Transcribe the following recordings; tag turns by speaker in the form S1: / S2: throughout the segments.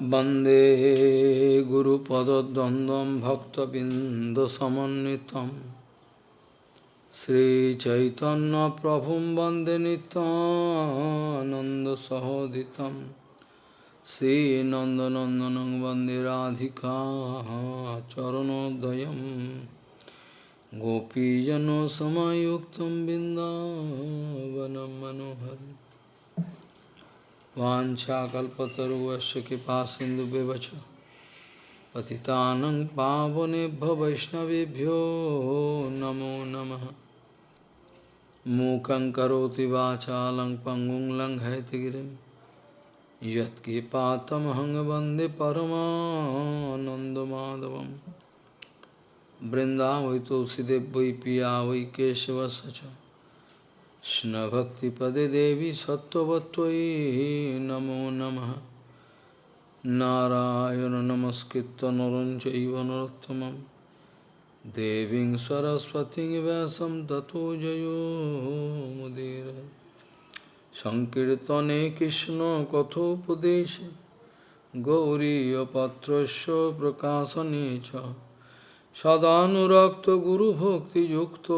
S1: वंदे गुरुपदद्वन्द्वं भक्तबिन्दसमन्वितं। श्रीचैतन्यप्रभुं वंदे नितानन्दसहोदितं श्रीनन्दनन्दनं वंदे राधिका चरणोदयं गोपीजनसमयुक्तं बिन्दावनं मनोहरम्। वाछाकल्पतरुवश कृपा सिंधु व्यवच पतितानं पावनेभ्य वैष्णवेभ्यो नमो नमः। मूकं करोति वाचालं पङ्गुं लङ्घयतिगिरिं यत्किपातमहं वंदे परमानन्दमाधवं वृन्दावै तुलसीदेव वै पिया वै केशवस्य च। কৃষ্ণভক্তিপদে দেবী সত্যবত্যই নমো নম। নারায়ণ নমস্কৃত নরঞ্চৈব নরোত্তম দেবী সরস্বতী ব্যাসম ততো জয়োমুদীর সংকীর্তনে কৃষ্ণ কথোপদেশ গৌরীপত্র প্রকাশনে সদানুরক্ত গুরুভক্তিযুক্ত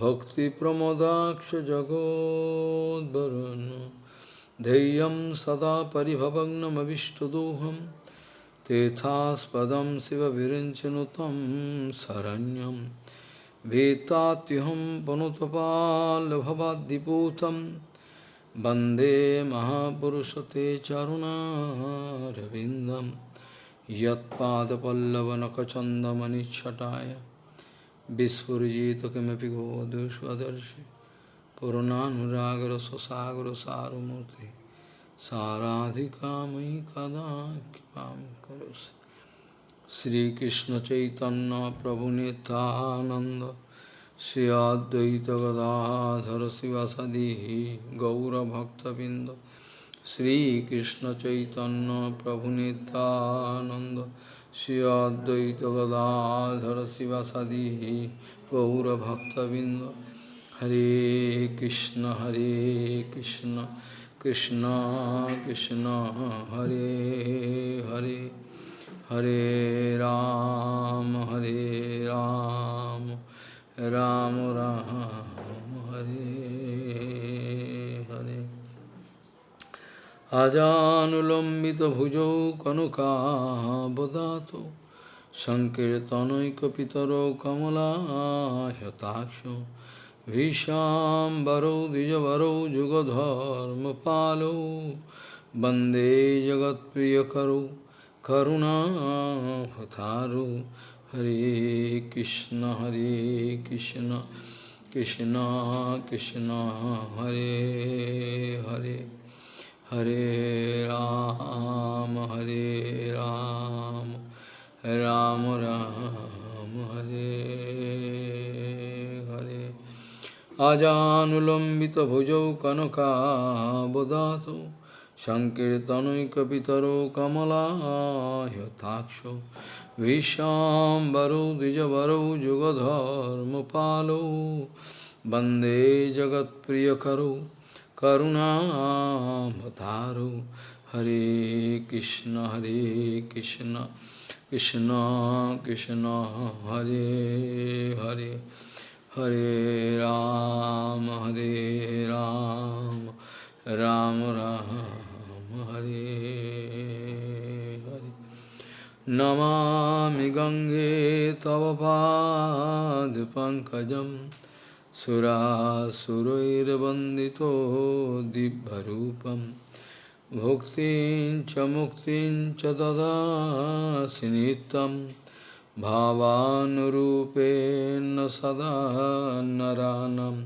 S1: भक्तिप्रमोदाक्ष जगोद्वरुन् धैर्यं सदा परिभवग्नमविष्टदोहं तेथास्पदं शिवविरिञ्चनुतं शरण्यं भीतात्युहं पनुतपाल्भवाद्दिपूतं वंदे महापुरुषते चरुणारविन्दं यत्पादपल्लवनखचन्दमनिच्छटाय विस्फुजित किमपि गोवधुष्वदर्शि पूर्णानुरागरससागरसारमूर्ति साराधिका मयि कदा कृपा श्रीकृष्ण चैतन्य प्रभु नितानंद श्री अद्वैत गदाधर शिवासदि गौरभक्तबिंद श्रीकृष्ण चैतन्य प्रभु Shri Advaita Gadadhara Sivasadi Gaura Bhakta Binda Hare Krishna Hare Krishna Krishna Krishna Hare Hare Hare Ram Hare Ram Ram Ram Hare अजानुलम्बितभुजौ कनुकाबदातु सङ्कीर्तनैकपितरौ कमलायताक्षो भीषाम्बरौ द्विजवरौ युगधर्मपालौ वंदे जगत्प्रियकरौ करुणाहतारु हरे कृष्ण हरे कृष्ण कृष्ण कृष्ण, हरे Hare. Hare Ram, Hare Ram, Ram Ram, Hare Hare. Ajanulambita bhujau kanaka bodhato Sankirtanoi kapitaro kamala yataksho Vishambaro dijavaro jugadharma palo Bande jagat priyakaro करुणामतारो हरे कृष्ण हरे कृष्ण कृष्ण कृष्ण, हरे हरे हरे राम हरे राम राम राम, हरे हरे। नमामि गंगे तव पाद पंकजम। सुरासुरैर्वन्दितो दिव्यरूपं भुक्तिं च मुक्तिं च ददासि नित्यं भावानुरूपेण सदा नरानं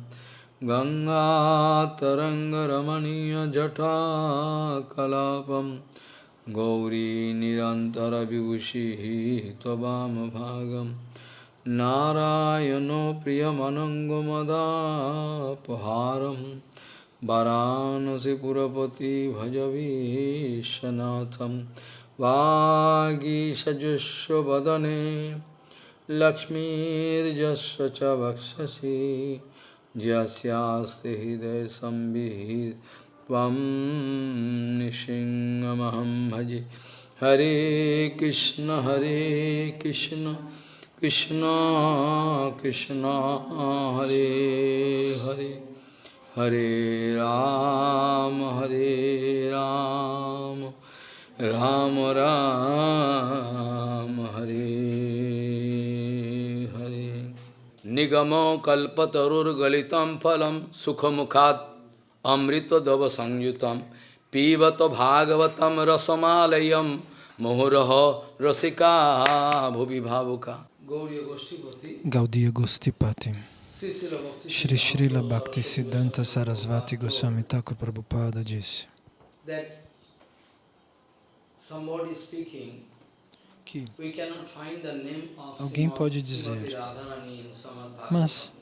S1: गङ्गातरङ्गरमणीयजटाकलापं गौरी निरन्तरविभूषिः त्ववामभागम् नारायण प्रियमनङ्गमदापहारं वरानसिपुरपति भजवीशनाथ वागीषजुष्वदने लक्ष्मीर्जस्व च वक्षसि जस्यास्ति हृदयसंविहित त्वं भजे। हरे कृष्ण हरे Krishna. Krishna Krishna Hare Hare Hare Ram Hare Ram Ram Ram Hare Hare Nigamo kalpatarur galitam phalam sukhamukhat amrita dava sangyutam pivata bhagavatam rasamalayam mohuraha rasika bhuvi bhavuka
S2: Gaudiya Gostipati Shri Srila Bhakti Siddhanta Sarasvati Goswami Thakur Prabhupada disse que alguém pode dizer, mas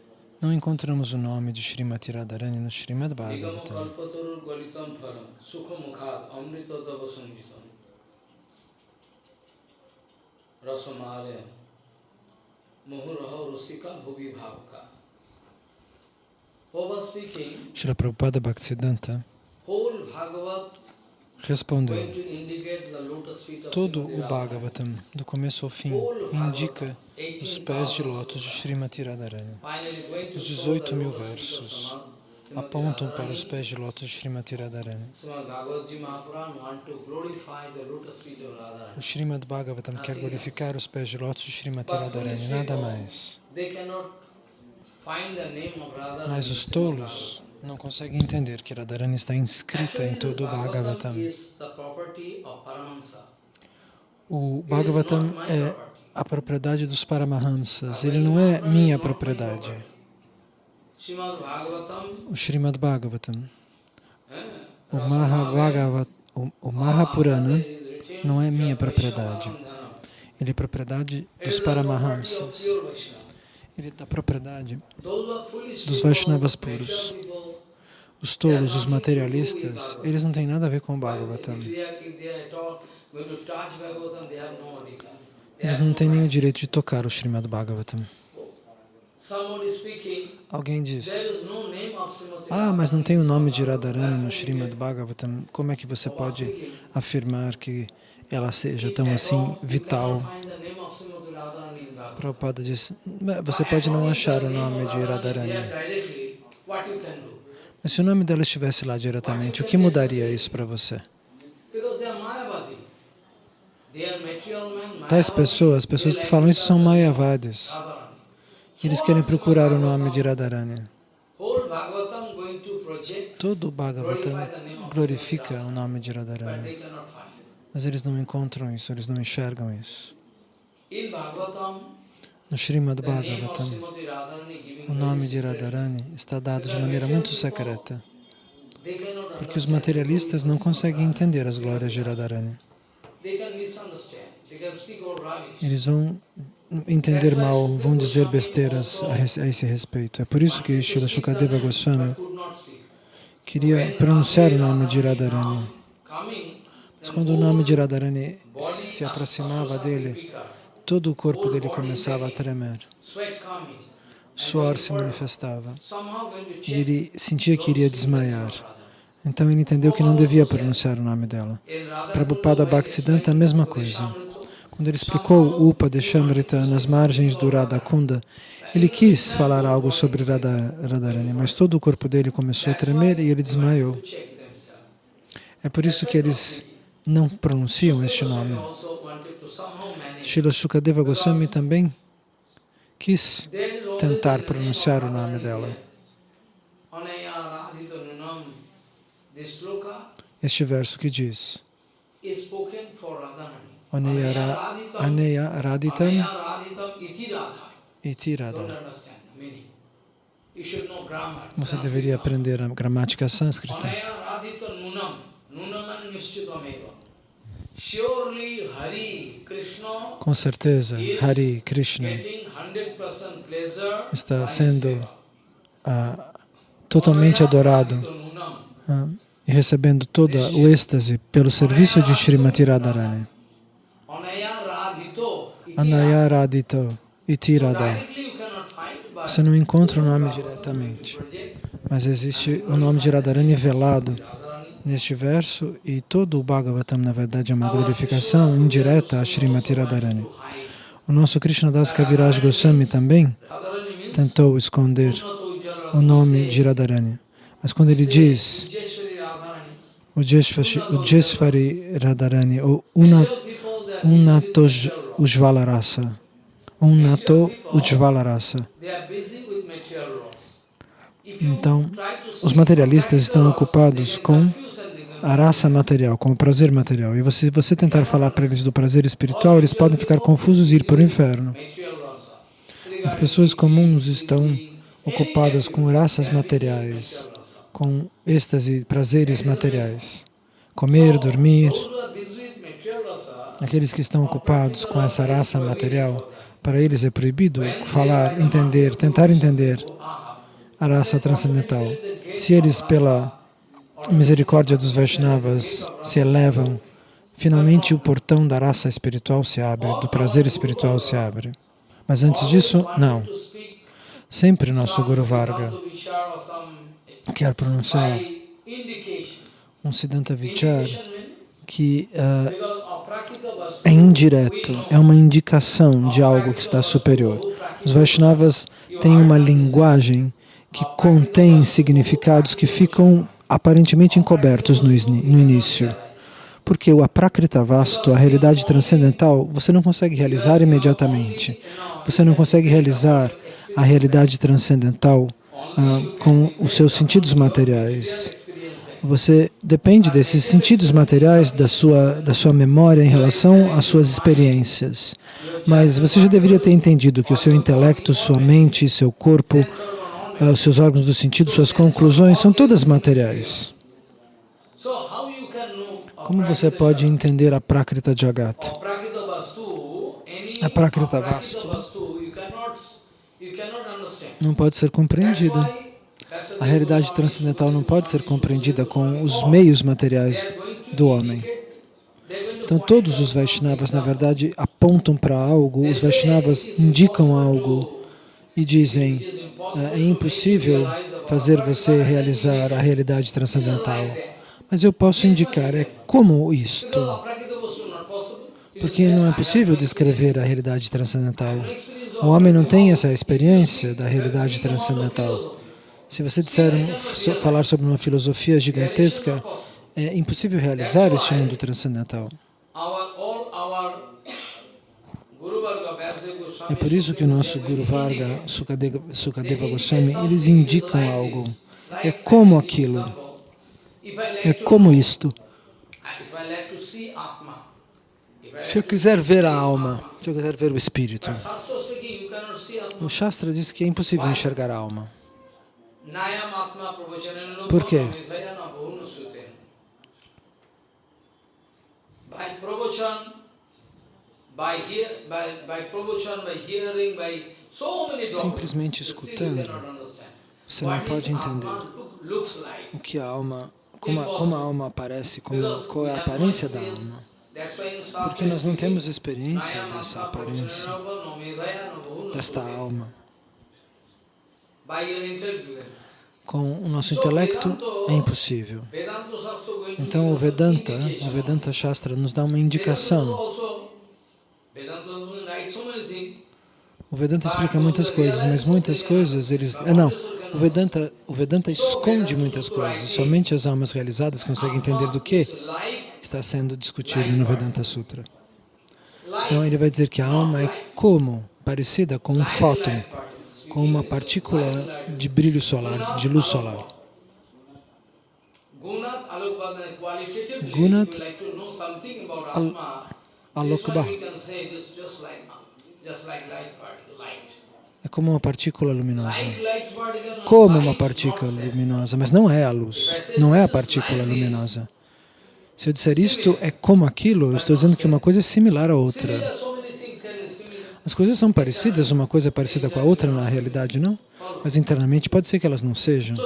S2: não encontramos o nome de Srimati Radharani no Srimad Bhagavatam. Rasamare Srila Prabhupada Bhaktisiddhanta respondeu, todo o Bhagavatam, do começo ao fim, indica os pés de lótus de Srimati Radharani. Os 18 mil versos apontam para os pés de lótus de Srimati Radharani. O Srimad Bhagavatam quer glorificar os pés de lótus de Srimati Radharani, nada mais. Mas os tolos não conseguem entender que Radharani está inscrita em todo o Bhagavatam. O Bhagavatam é a propriedade dos Paramahamsas, ele não é minha propriedade. O Srimad Bhagavatam, o, Mahabhagavat, o, Mahapurana não é minha propriedade. Ele é propriedade dos Paramahamsas. Ele é da propriedade dos Vaishnavas puros. Os tolos, os materialistas, eles não têm nada a ver com o Bhagavatam. Eles não têm o direito de tocar o Srimad Bhagavatam. Alguém diz, ah, mas não tem o nome de Radharani no Srimad Bhagavatam, como é que você pode afirmar que ela seja tão assim vital? Prabhupada diz, você pode não achar o nome de Radharani, mas se o nome dela estivesse lá diretamente, o que mudaria isso para você? Tais pessoas, pessoas que falam isso são Mayavadis. Eles querem procurar o nome de Radharani. Todo o Bhagavatam glorifica o nome de Radharani. Mas eles não encontram isso, eles não enxergam isso. No Srimad Bhagavatam, o nome de Radharani está dado de maneira muito secreta, porque os materialistas não conseguem entender as glórias de Radharani. Eles vão entender mal, vão dizer besteiras a esse respeito. É por isso que Srila Shukadeva Goswami queria pronunciar o nome de Radharani. Mas quando o nome de Radharani se aproximava dele, todo o corpo dele começava a tremer. Suor se manifestava. E ele sentia que iria desmaiar. Então ele entendeu que não devia pronunciar o nome dela. Prabhupada Bhaktisiddhanta, a mesma coisa. Quando ele explicou Upa de Shamrita nas margens do Radhakunda, ele quis falar algo sobre Radha, Radharani, mas todo o corpo dele começou a tremer e ele desmaiou. É por isso que eles não pronunciam este nome. Srila Shukadeva Goswami também quis tentar pronunciar o nome dela. Este verso que diz Aneya Raditam Iti Radha. Você deveria aprender a gramática sânscrita. Com certeza, Hari Krishna está sendo uh, totalmente adorado uh, e recebendo todo o êxtase pelo serviço de Srimati Radharani. Anaya Radito Iti Radha. Você não encontra o nome diretamente, mas existe o nome de Radharani velado neste verso e todo o Bhagavatam, na verdade, é uma glorificação indireta a Srimati Radharani. O nosso Krishnadas Kaviraj Goswami também tentou esconder o nome de Radharani. Mas quando ele diz o Jesvari Radharani, ou Una- Ujvalarasa, Ujvalarasa,
S1: laws. If you
S2: Então, os materialistas estão ocupados com a raça material, com o prazer material. E você, você tentar falar para eles do prazer espiritual, eles podem ficar confusos e ir para o inferno. As pessoas comuns estão ocupadas com raças materiais, com êxtase, prazeres materiais. Comer, dormir.
S1: Those who are busy with material rasa,
S2: Aqueles que estão ocupados com essa raça material, para eles é proibido falar, entender, tentar entender a raça transcendental. Se eles, pela misericórdia dos Vaishnavas, se elevam, finalmente o portão da raça espiritual se abre, do prazer espiritual se abre. Mas antes disso, não. Sempre nosso Guru Varga quer pronunciar um Siddhanta Vichar que
S1: vastu
S2: é indireto, é uma indicação de algo que está superior. Os Vaishnavas têm uma linguagem que contém significados que ficam aparentemente encobertos no, início. Porque o aprakrita vasto, a realidade transcendental, você não consegue realizar imediatamente. Você não consegue realizar a realidade transcendental ah, com os seus sentidos materiais. Você depende desses sentidos materiais da sua, da sua memória em relação às suas experiências. Mas você já deveria ter entendido que o seu intelecto, sua mente, seu corpo, ah, os seus órgãos do sentido, suas conclusões são todas materiais. Como você pode entender a Prakrita Jagat?
S1: aprakita vastu, any
S2: Aprakrita
S1: aprakita
S2: vastu. Não pode ser compreendida. A realidade transcendental não pode ser compreendida com os meios materiais do homem. Então todos os Vaishnavas, na verdade, apontam para algo, os Vaishnavas indicam algo e dizem "É- é impossível fazer você realizar a realidade transcendental. Mas eu posso indicar, é como isto? Porque não é possível descrever a realidade transcendental. O homem não tem essa experiência da realidade transcendental. Se você disser, falar sobre uma filosofia gigantesca, é impossível realizar este mundo transcendental. É por isso que o nosso Guru Varga, Sukadeva, Sukadeva Goswami, eles indicam algo. É como aquilo, é como isto. Se eu quiser ver a alma, se eu quiser ver o espírito, o Shastra diz que é impossível enxergar a alma. Por quê? Simplesmente escutando, você não pode entender o que a alma, como a, como a alma aparece, como, qual é a aparência da alma. Porque nós não temos experiência dessa aparência, desta alma. Com o nosso intelecto é impossível. Então o Vedanta, o Vedanta Shastra nos dá uma indicação. O Vedanta explica muitas coisas, mas muitas coisas eles... É, não, o Vedanta, o Vedanta esconde muitas coisas. Somente as almas realizadas conseguem entender do que está sendo discutido no Vedanta Sutra. Então ele vai dizer que a alma é como, parecida com um fóton. Com uma partícula de brilho solar, de luz solar.
S1: Gunat
S2: Alokba é como uma partícula luminosa. Como uma partícula luminosa, mas não é a luz, não é a partícula luminosa. Se eu disser isto é como aquilo, eu estou dizendo que uma coisa é similar à outra.
S1: Similar, so many things can be similar.
S2: As coisas são parecidas, uma coisa é parecida com a outra, na realidade não, mas internamente pode ser que elas não sejam.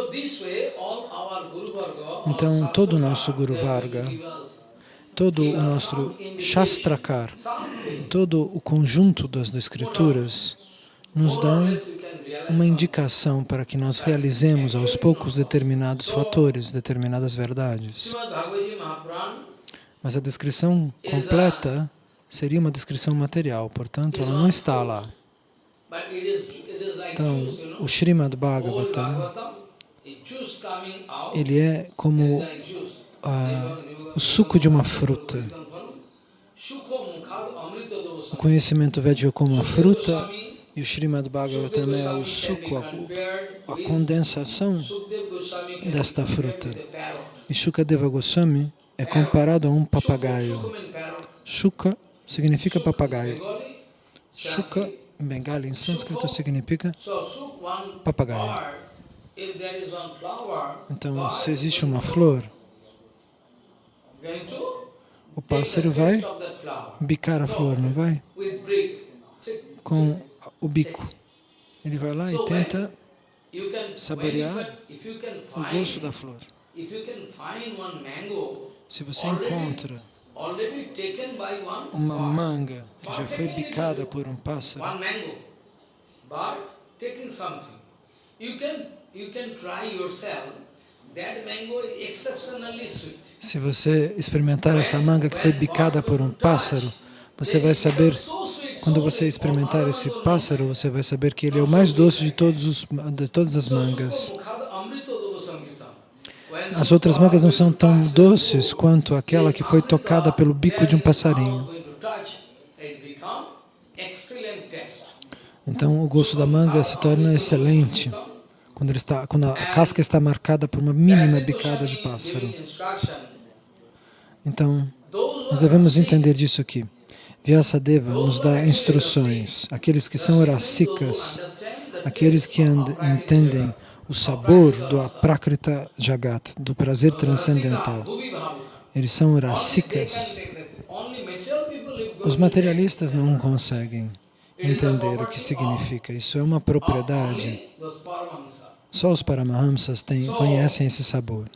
S2: Então, todo o nosso Guru Varga, todo o nosso Shastrakar, todo o conjunto das escrituras nos dão uma indicação para que nós realizemos aos poucos determinados fatores, determinadas verdades. Mas a descrição completa seria uma descrição material, portanto, ela não está lá. Então, o Srimad Bhagavatam, ele é como ah, o suco de uma fruta. O conhecimento védico é como uma fruta e o Srimad Bhagavatam é o suco, a, a condensação desta fruta.
S1: a.
S2: E Shukadeva Goswami é comparado a um papagaio. Shuka significa papagaio. Shuka, em Bengali, em sânscrito, significa Papagaio. Então, se existe uma flor, o pássaro vai bicar a flor, não vai? Com o bico. Ele vai lá e tenta Saborear o gosto da flor. Se você encontra uma manga que já foi bicada por um pássaro, se você experimentar essa manga que foi bicada por um pássaro, você vai saber, quando você experimentar esse pássaro, você vai saber que ele é o mais doce de, todos os, de todas as mangas. As outras mangas não são tão doces quanto aquela que foi tocada pelo bico de um passarinho. Então o gosto da manga se torna excelente quando, ele está, quando a casca está marcada por uma mínima bicada de pássaro. Então, nós devemos entender disso aqui. Vyasadeva nos dá instruções. Aqueles que são rasikas, aqueles que entendem o sabor do aprakrita jagat, do prazer transcendental, eles são rasikas. Os materialistas não conseguem entender o que significa. Isso é uma propriedade. Só os Paramahamsas têm, conhecem esse sabor.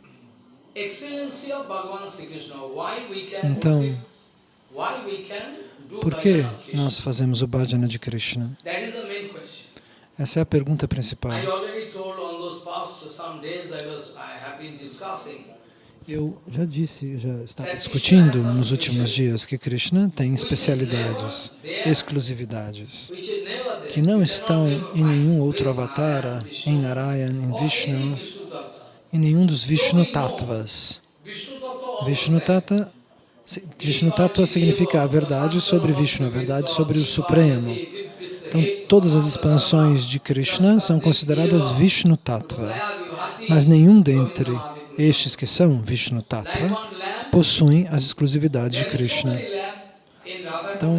S2: Então, por que nós fazemos o bhajana de Krishna? Essa é a pergunta principal. Eu já disse, já estava discutindo nos últimos dias que Krishna tem especialidades, exclusividades, que não estão em nenhum outro avatara, em Narayana, em Vishnu, em nenhum dos Vishnu Tattvas.
S1: Vishnu Tattva
S2: Vishnu Tattva significa a verdade sobre Vishnu, a verdade sobre o Supremo. Então, todas as expansões de Krishna são consideradas Vishnu Tattva, mas nenhum dentre estes que são Vishnu Tattva possuem as exclusividades de Krishna. Então,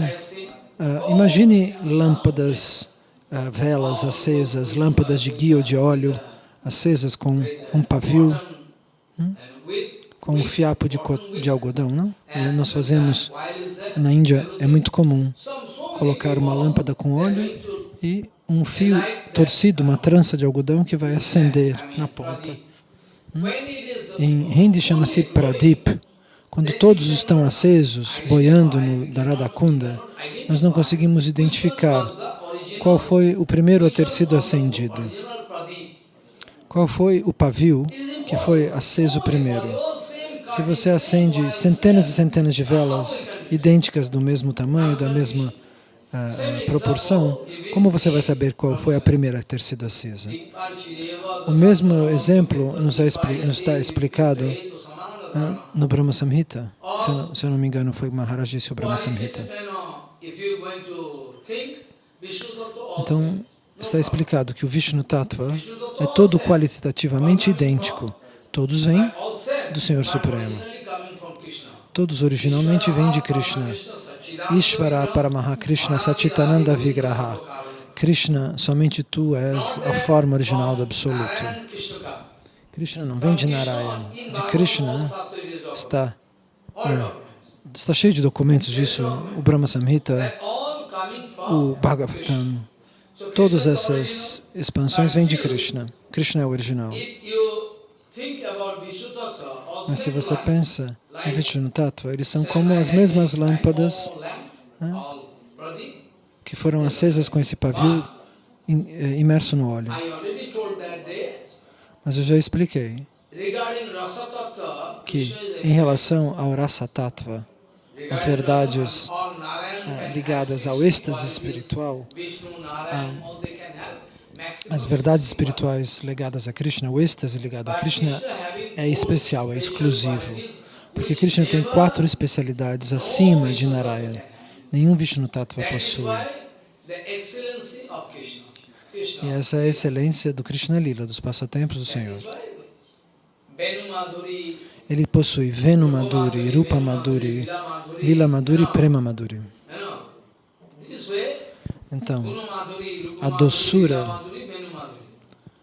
S2: ah, imagine lâmpadas, ah, velas acesas, lâmpadas de guia ou de óleo acesas com um pavio, com um fiapo de, de algodão, não? E nós fazemos, na Índia é muito comum colocar uma lâmpada com óleo e um fio torcido, uma trança de algodão que vai acender na ponta. Em Hindi chama-se Pradip. Quando todos estão acesos, boiando no Dharadakunda, nós não conseguimos identificar qual foi o primeiro a ter sido acendido. Qual foi o pavio que foi aceso primeiro? Se você acende centenas e centenas de velas idênticas do mesmo tamanho, da mesma ah, proporção, como você vai saber qual foi a primeira a ter sido acesa? O mesmo exemplo nos, é expli- nos está explicado ah, no Brahma Samhita. Se eu, não, se eu não me engano, foi Maharaj disse o Brahma Samhita. Então, está explicado que o Vishnu Tattva é todo qualitativamente idêntico. Todos vêm do Senhor Supremo. Todos originalmente vêm de Krishna. Ishvara Paramaha Krishna Sachitananda Vigraha. Krishna, somente tu és a forma original do Absoluto. Krishna não vem de Narayana. De Krishna está, é, está cheio de documentos disso. O Brahma Samhita, o Bhagavatam. Todas essas expansões vêm de Krishna. Krishna é o original. Mas se você pensa em Vishnu Tattva, eles são como as mesmas lâmpadas que foram acesas com esse pavio eh, imerso no óleo. Mas eu já expliquei que, em relação ao Rasa Tattva, as verdades eh, ligadas ao êxtase espiritual,
S1: Vishnu,
S2: As verdades espirituais ligadas a Krishna, o êxtase ligado a Krishna é
S1: four
S2: especial, é exclusivo. Porque Krishna tem quatro especialidades acima de Narayana. Nenhum Vishnu Tattva possui. E essa é a excelência do Krishna Lila, dos passatempos do Senhor. Ele possui Venu Madhuri, Rupa Madhuri, Lila Madhuri e Prema Madhuri. Então, a doçura-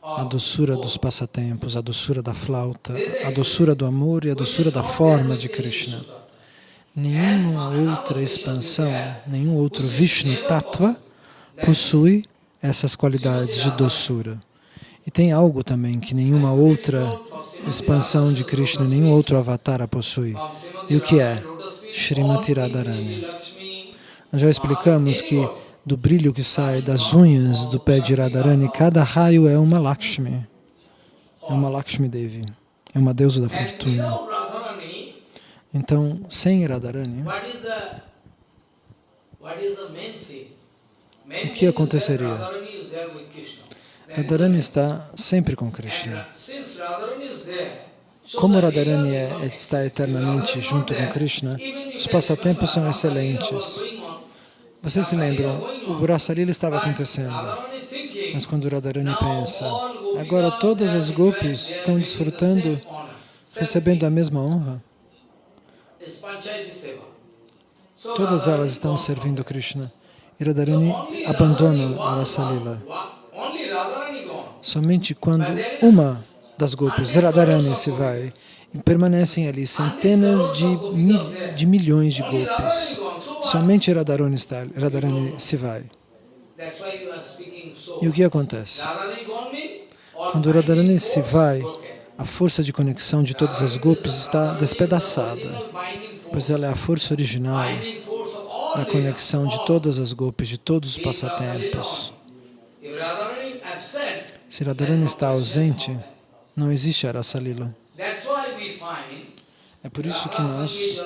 S2: a doçura dos passatempos, a doçura da flauta, a doçura do amor e a doçura da forma de Krishna. Nenhuma outra expansão, nenhum outro Vishnu Tattva possui essas qualidades de doçura. E tem algo também que nenhuma outra expansão de Krishna, nenhum outro avatar possui. E o que é? Srimati Radharani. Nós já explicamos que do brilho que sai das unhas do pé de Radharani, cada raio é uma Lakshmi. É uma Lakshmi Devi. É uma deusa da fortuna. Então, sem Radharani, O que aconteceria?
S1: Radharani
S2: está sempre com Krishna. Como Radharani é,
S1: become
S2: está eternamente junto com Krishna, os passatempos são excelentes. Vocês se lembram, o Rasalila estava acontecendo. Mas quando Radharani pensa, agora todas as gopis estão desfrutando, recebendo a mesma honra, todas elas estão servindo. Krishna. E Radharani abandona a Rasalila. Somente quando uma das gopis, Radharani, se vai, permanecem ali centenas de, de milhões de
S1: what?
S2: Somente Radharani, está, Radharani se vai. E o que acontece? Quando Radharani se vai, a força de conexão de todas as gopis está despedaçada, pois ela é a força original da conexão de todas as gopis, de todos os passatempos. Se Radharani está ausente, não existe a Rasalila.
S1: that's why we find
S2: É por isso que nós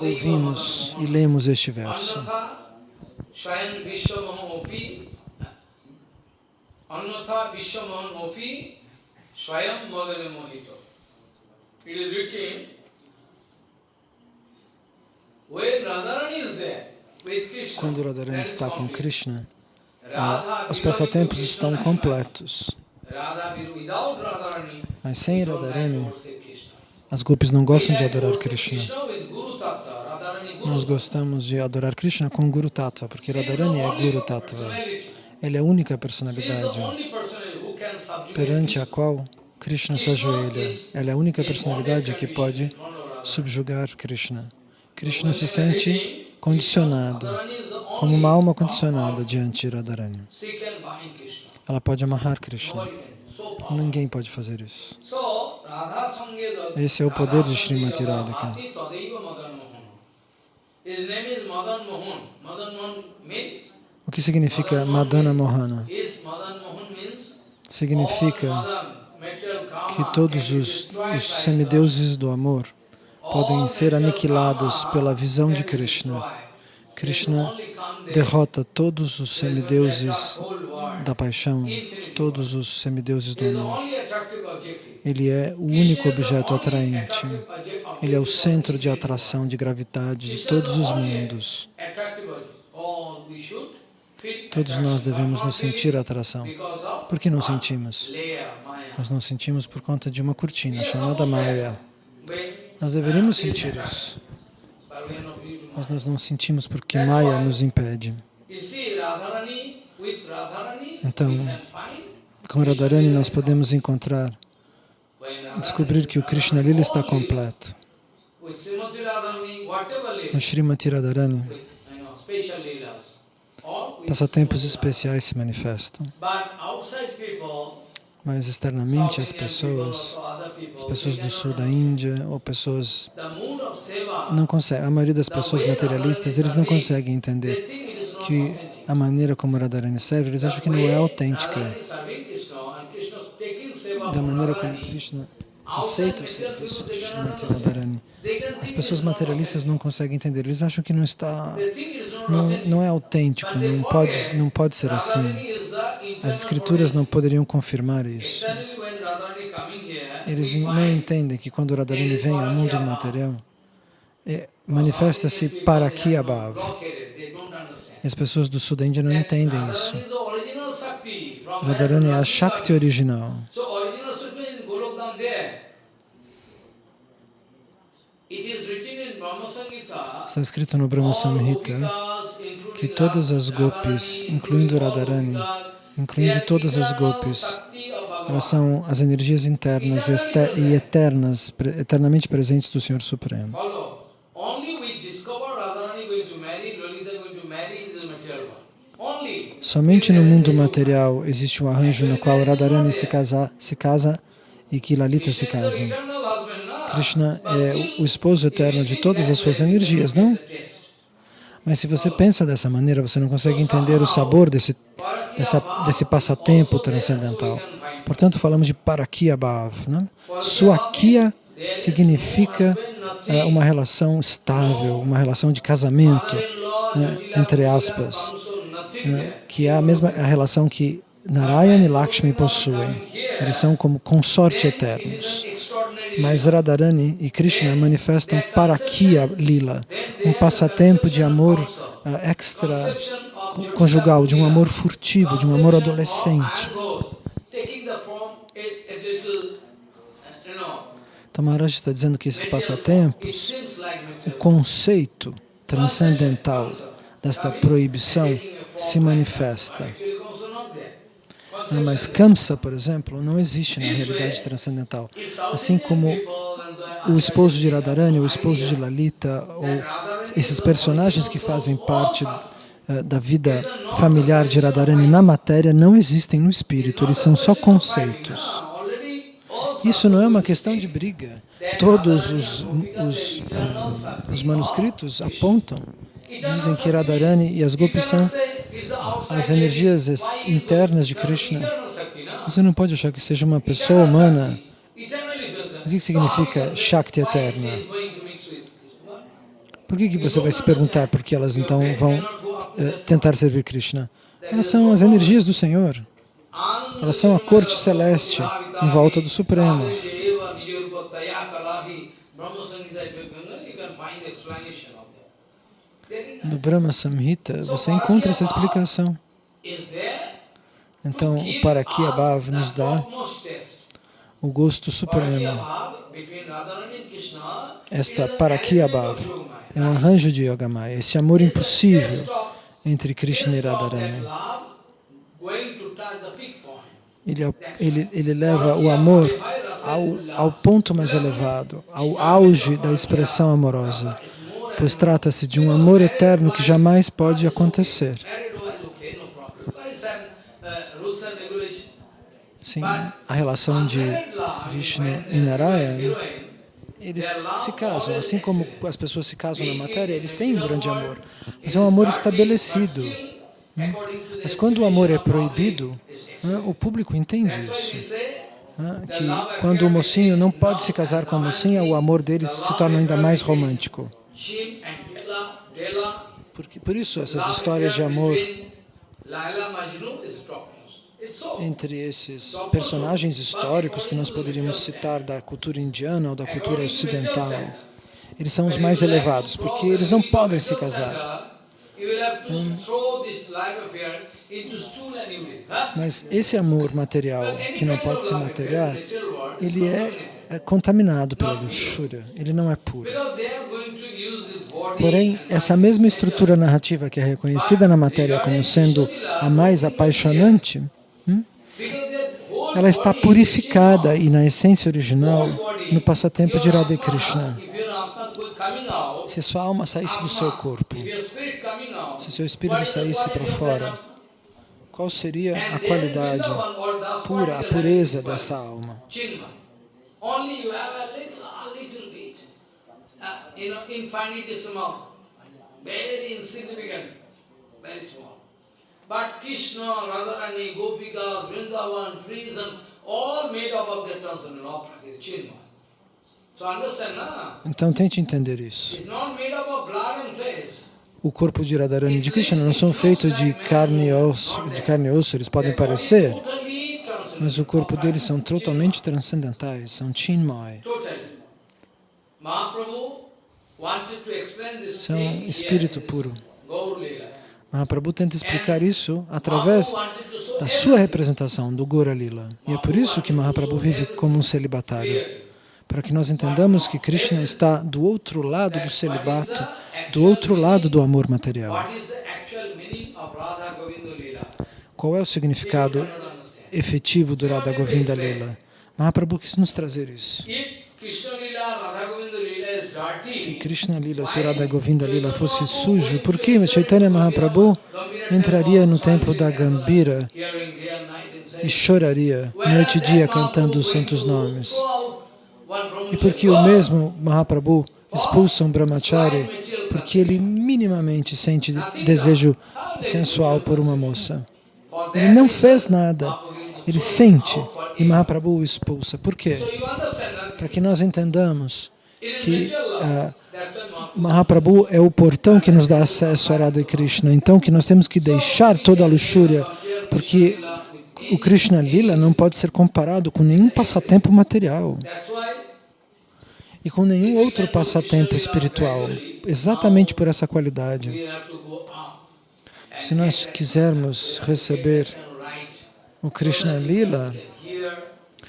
S2: ouvimos e lemos este verso.
S1: Annatha Swayam Vishwamaham Opi Annatha Vishwamaham Opi Swayam Madane Mohito. It is written when Radharani is there with Krishna.
S2: Quando Radharani está com. Krishna,
S1: Radha
S2: os passatempos estão completos. Mas sem Radharani. As gopis não gostam de adorar Krishna. Nós gostamos de adorar Krishna com Guru Tattva, porque Radharani é Guru Tattva. Ele é a única personalidade perante a qual Krishna se ajoelha. Ela é a única personalidade que pode subjugar Krishna. Krishna se sente condicionado, como uma alma condicionada diante de Radharani. Ela pode amarrar Krishna. Ninguém pode fazer isso.
S1: Sange
S2: Esse é o poder de Srimati Radhika. O que significa Madana Mohana? Significa que todos os, os semideuses do amor podem ser aniquilados pela visão de Krishna. Krishna derrota todos os semideuses da paixão, todos os semideuses do amor. Ele é o único objeto
S1: only
S2: atraente.
S1: obje-
S2: Ele é o centro de atração, de gravidade de todos os mundos.
S1: feel
S2: Todos nós devemos nos sentir atração. Por que não sentimos? Nós não sentimos por conta de uma cortina chamada Maya. Nós deveríamos sentir isso, mas nós não sentimos porque Maya nos impede. Então, Com Radharani nós podemos encontrar, descobrir que o Krishna Lila está completo. No Srimati Radharani, passatempos especiais se manifestam. Mas externamente as pessoas, as pessoas do sul da. Índia ou pessoas não conseguem, a maioria das pessoas materialistas, eles não conseguem entender que a maneira como Radharani serve, eles acham que não é autêntica. Da maneira como Krishna aceita o serviço de Srimati Radharani. As pessoas materialistas não conseguem entender, eles acham que não está, não, não é autêntico, não pode, não pode ser assim. As escrituras não poderiam confirmar isso. Eles não entendem que quando Radharani vem ao mundo material, é, manifesta-se para aqui. E as pessoas do sul da Índia não entendem isso. Radharani é a Shakti original. Está escrito no Brahma Samhita que todas as gopis, incluindo Radharani, incluindo todas as gopis, elas são as energias internas e eternas, eternamente presentes do Senhor Supremo. Somente no mundo material existe um arranjo no qual Radharani se casa, se casa e que Lalita se casam. Krishna é o esposo eterno de todas as suas energias, não? Mas se você pensa dessa maneira, você não consegue entender o sabor desse, dessa, desse passatempo transcendental. Portanto, falamos de Parakya Bhav. Né? Suakya significa é, uma relação estável, uma relação de casamento, né, entre aspas, né, que é a mesma a relação que Narayana e Lakshmi possuem. Eles são como consorte eternos. Mas Radharani e Krishna manifestam Parakya Lila, um passatempo de amor uh, extra conjugal, de um amor furtivo, de um amor adolescente. Então está dizendo que esses passatempos, o conceito transcendental desta proibição se manifesta. Mas Kamsa, por exemplo, não existe na realidade transcendental. Assim como o esposo de Radharani, o esposo de Lalita, ou esses personagens que fazem parte uh, da vida familiar de Radharani na matéria não existem no espírito, eles são só conceitos. Isso não é uma questão de briga. Todos os, os, uh, os manuscritos apontam, dizem que Radharani e as Gopis são as energias internas de Krishna. Você não pode achar que seja uma pessoa humana. O que significa Shakti eterna? Por que, que você vai se perguntar por que elas então vão uh, tentar servir Krishna? Elas são as energias do Senhor. Elas são a corte celeste em volta do Supremo. No Brahma Samhita, você encontra essa explicação. Então, o Parakya Bhav nos dá o gosto supremo. Esta Parakya Bhav é um arranjo de Yogamaya, esse amor impossível entre Krishna e Radharani. Ele, ele, ele leva o amor ao, ao ponto mais elevado, ao auge da expressão amorosa pois trata-se de um amor eterno que jamais pode acontecer. Sim, a relação de Vishnu e Narayana, eles se casam, assim como as pessoas se casam na matéria, eles têm um grande amor, mas é um amor estabelecido. Mas quando o amor é proibido, o público entende isso. Que quando o mocinho não pode se casar com a mocinha, o amor deles se torna ainda mais romântico. Porque, por isso, essas histórias de amor entre esses personagens históricos que nós poderíamos citar da cultura indiana ou da cultura ocidental, eles são os mais elevados, porque eles não podem se casar. Hum. Mas esse amor material, que não pode se material, ele é, é contaminado pela luxúria, ele não é puro. Porém, essa mesma estrutura narrativa que é reconhecida na matéria como sendo a mais apaixonante, hum, ela está purificada e na essência original no passatempo de Radha Krishna. Se sua alma saísse do seu corpo, se seu espírito saísse para fora, qual seria a qualidade pura, a pureza dessa alma? You know, infinitesimal, very insignificant, very small.
S1: But Krishna, Radharani, Gopikas, Vrindavan, and all made up of the transcendental Chinmaya. So understand, na?
S2: Então tente entender isso.
S1: It's not made up of blood and flesh.
S2: O corpo de Radharani e de Krishna não são feitos de carne e osso, de carne e osso, eles podem parecer, mas o corpo deles são totalmente transcendentais, são Chinmay. São
S1: thing
S2: espírito puro. Mahaprabhu tenta explicar isso através da sua representação, do Gora Lila. E é por isso que Mahaprabhu vive como um celibatário. Para que nós entendamos que Krishna está do outro lado do celibato, do outro lado do amor material. Qual é o significado efetivo do Radha Govinda Lila? Mahaprabhu quis nos trazer isso. Se Krishna Lila, se Radha Govinda Lila fosse sujo, por que Chaitanya Mahaprabhu entraria no templo da Gambira e choraria noite e dia cantando os santos nomes? E por que o mesmo Mahaprabhu expulsa um brahmachari? Porque ele minimamente sente desejo sensual por uma moça. Ele não fez nada, ele sente e. Mahaprabhu o expulsa. Por quê? Para que nós entendamos que ah,
S1: Mahaprabhu
S2: é o portão que nos dá acesso a Radha e Krishna. Então que nós temos que deixar toda a luxúria, porque o Krishna Lila não pode ser comparado com nenhum passatempo material e com nenhum outro passatempo espiritual, exatamente por essa qualidade. Se nós quisermos receber o Krishna Lila,
S1: Here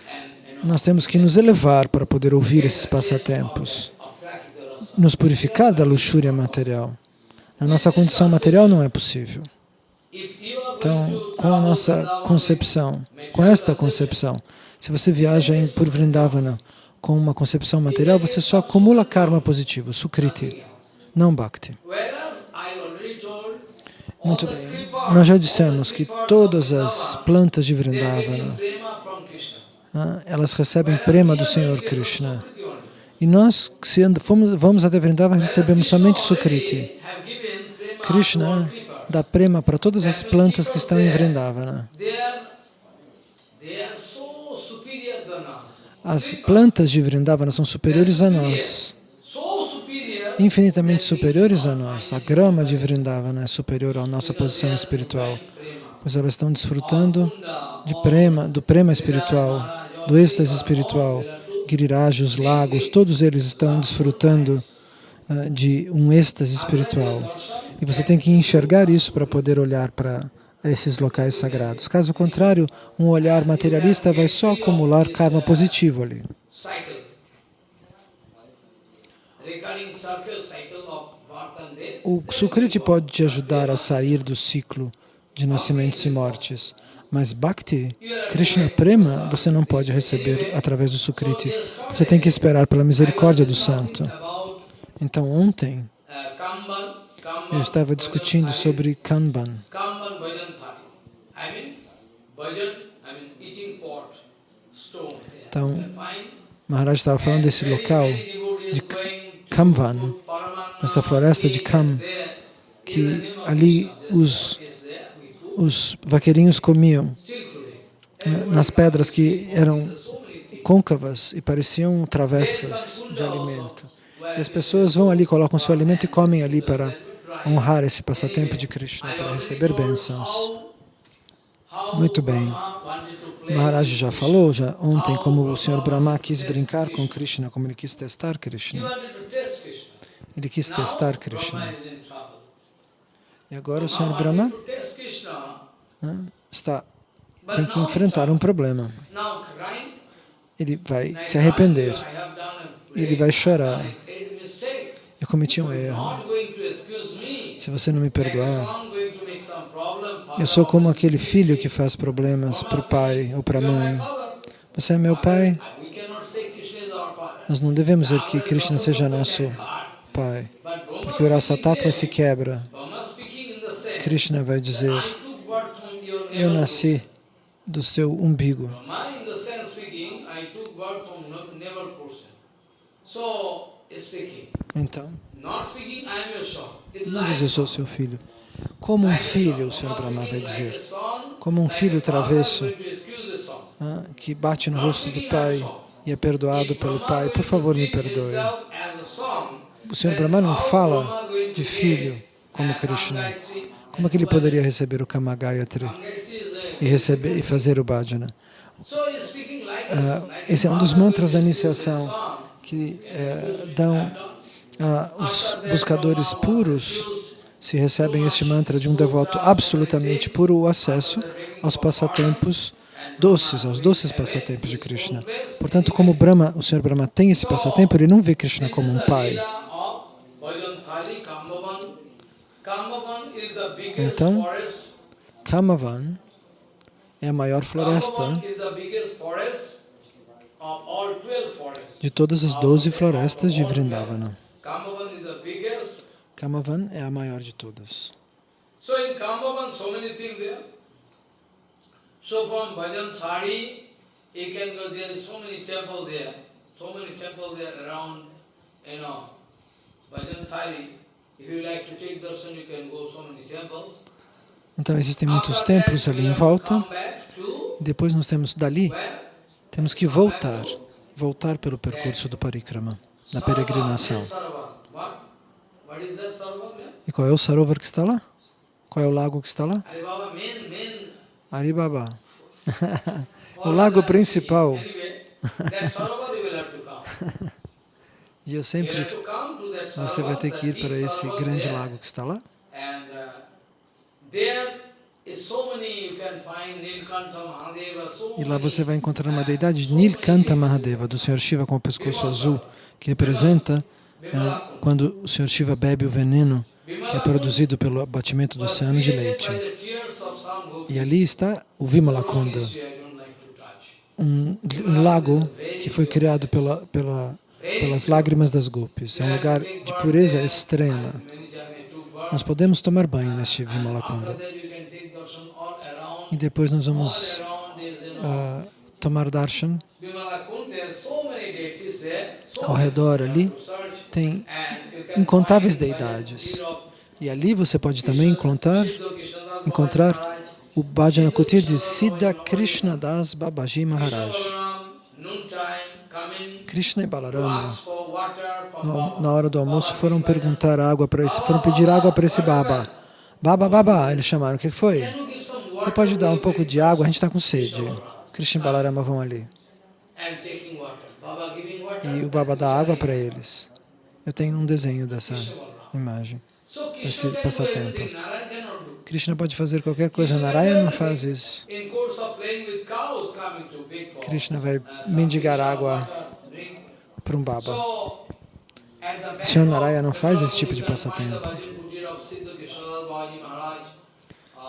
S1: and you know,
S2: nós temos que nos elevar para poder ouvir esses passatempos, nos purificar da luxúria material. Na nossa condição material não é possível. Então, com a nossa concepção, com esta concepção, se você viaja por Vrindavana com uma concepção material, você só acumula karma positivo, sukriti, não bhakti. Muito bem. Nós já dissemos que todas as plantas de Vrindavana,
S1: prema from Krishna.
S2: ah, elas recebem prema do Senhor Krishna. E nós, se fomos, vamos até Vrindavana,
S1: Whereas
S2: recebemos somente sukriti. Krishna dá prema para todas as plantas que estão em Vrindavana. As plantas de Vrindavana são superiores a nós. Infinitamente superiores a nós. A grama de Vrindavana é superior à nossa posição espiritual, pois elas estão desfrutando de prema, do prema espiritual, do êxtase espiritual. Giriraj, os lagos, todos eles estão desfrutando ah, de um êxtase espiritual. E você tem que enxergar isso para poder olhar para esses locais sagrados. Caso contrário, um olhar materialista vai só acumular karma positivo ali. O Sukriti pode te ajudar a sair do ciclo de nascimentos e mortes, mas Bhakti, Krishna Prema, você não pode receber através do Sukriti. Você tem que esperar pela misericórdia do santo. Então, ontem, eu estava discutindo sobre Kanban. Então, Maharaj estava falando desse local, de Kamvan, nessa floresta de Kam, que ali os,
S1: this is there, we put
S2: os vaqueirinhos comiam né, nas pedras que eram côncavas e pareciam travessas de alimento. E as pessoas vão ali, colocam seu alimento e comem ali para honrar esse passatempo de Krishna, para receber bênçãos. Muito bem. Maharaj já falou já ontem como o Sr. Brahma quis brincar com Krishna, como ele quis testar Krishna. Ele quis testar Krishna. E agora o Sr. Brahma né, está, tem que enfrentar um problema. Ele vai se arrepender. Ele vai chorar. Eu cometi um erro. Se você não me perdoar, eu sou como aquele filho que faz problemas para o pai ou para a mãe. Você é meu pai, nós não devemos dizer que Krishna seja nosso pai, porque o rasa tattva se quebra. Krishna vai dizer, eu nasci do seu umbigo. Então, não diz eu sou seu filho.
S1: Como um filho, o Sr. Brahma vai dizer, como um filho travesso ah, que bate no rosto do pai e é perdoado pelo pai, por favor me perdoe. O Sr. Brahma não fala de filho como Krishna. Como é que ele poderia receber o Kama Gayatri e, receber, e fazer o bhajana? Uh, esse é um dos mantras da iniciação que uh, dão uh, os buscadores puros se recebem este mantra de um devoto absolutamente puro, o acesso aos passatempos doces, aos doces passatempos de Krishna. Portanto, como Brahma, o Senhor Brahma tem esse passatempo, ele não vê Krishna como um pai. Então, Kamavan é a maior floresta de todas as doze florestas de Vrindavana. Kamavan é a maior de todas. So Então existem muitos templos ali em volta. Depois nós temos dali, temos que voltar, voltar pelo percurso do parikrama, da peregrinação. E qual é o sarovar que está lá? Qual é o lago que está lá? Aribaba. o lago principal. e eu sempre... Você vai ter que ir para esse grande lago que está lá. E lá você vai encontrar uma deidade Nilkanta Mahadeva, do Senhor Shiva com o pescoço azul, que representa é, quando o Senhor Shiva bebe o veneno que é produzido pelo batimento do oceano de leite. E ali está o Vimalakunda, um, um lago que foi criado pela, pela, pelas lágrimas das gopis. É um lugar de pureza extrema. Nós podemos tomar banho neste Vimalakunda. E depois nós vamos uh, tomar darshan. Ao redor ali tem incontáveis deidades. E ali você pode também encontrar, encontrar o Bhajana Kutir de Siddha Krishna Das Babaji Maharaj. Krishna e Balarama, na hora do almoço, foram perguntar água para esse, foram pedir água para esse Baba. Baba, Baba, eles chamaram, o que foi? Você pode dar um pouco de água, a gente está com sede. Krishna e Balarama vão ali. E o Baba dá água para eles. Eu tenho um desenho dessa imagem, desse passatempo. Krishna pode fazer qualquer coisa, Narayana não faz isso. Krishna vai mendigar água para um Baba. O Senhor Narayana não faz esse tipo de passatempo.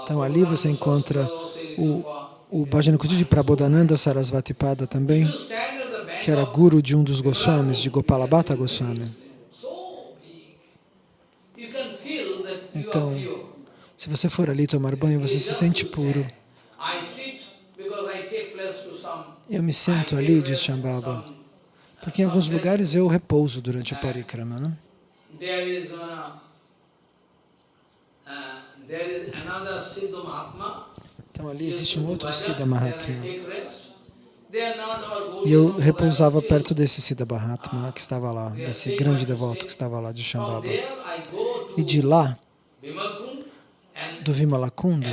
S1: Então ali você encontra o, o Bhajana Kutu de Prabodhananda Sarasvati Pada também, que era guru de um dos Goswamis, de Gopalabhata Goswami. Então, se você for ali tomar banho, você se sente puro. Eu me sento ali, diz Shambhava, porque em alguns lugares eu repouso durante o parikrama. Né? Então ali existe um outro Siddha Mahatma. E eu repousava perto desse Siddha Mahatma que estava lá, desse grande devoto que estava lá de Shambhava. E de lá, do Vimalakunda,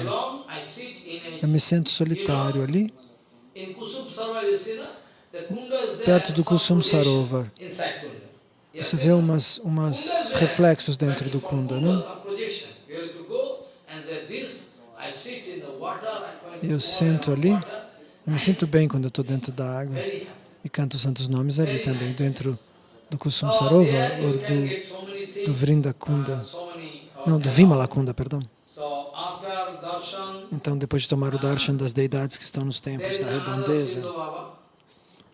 S1: eu me sinto solitário ali, perto do Kusum Sarovar. Você vê umas, umas reflexos dentro do Kunda, não? Eu sento ali, eu me sinto bem quando eu estou dentro da água e canto os santos nomes ali também, dentro do Kusum Sarovar ou do, do Vrinda Kunda. Não, do Vimalakunda, perdão. Então, depois de tomar o darshan das deidades que estão nos templos da redondeza,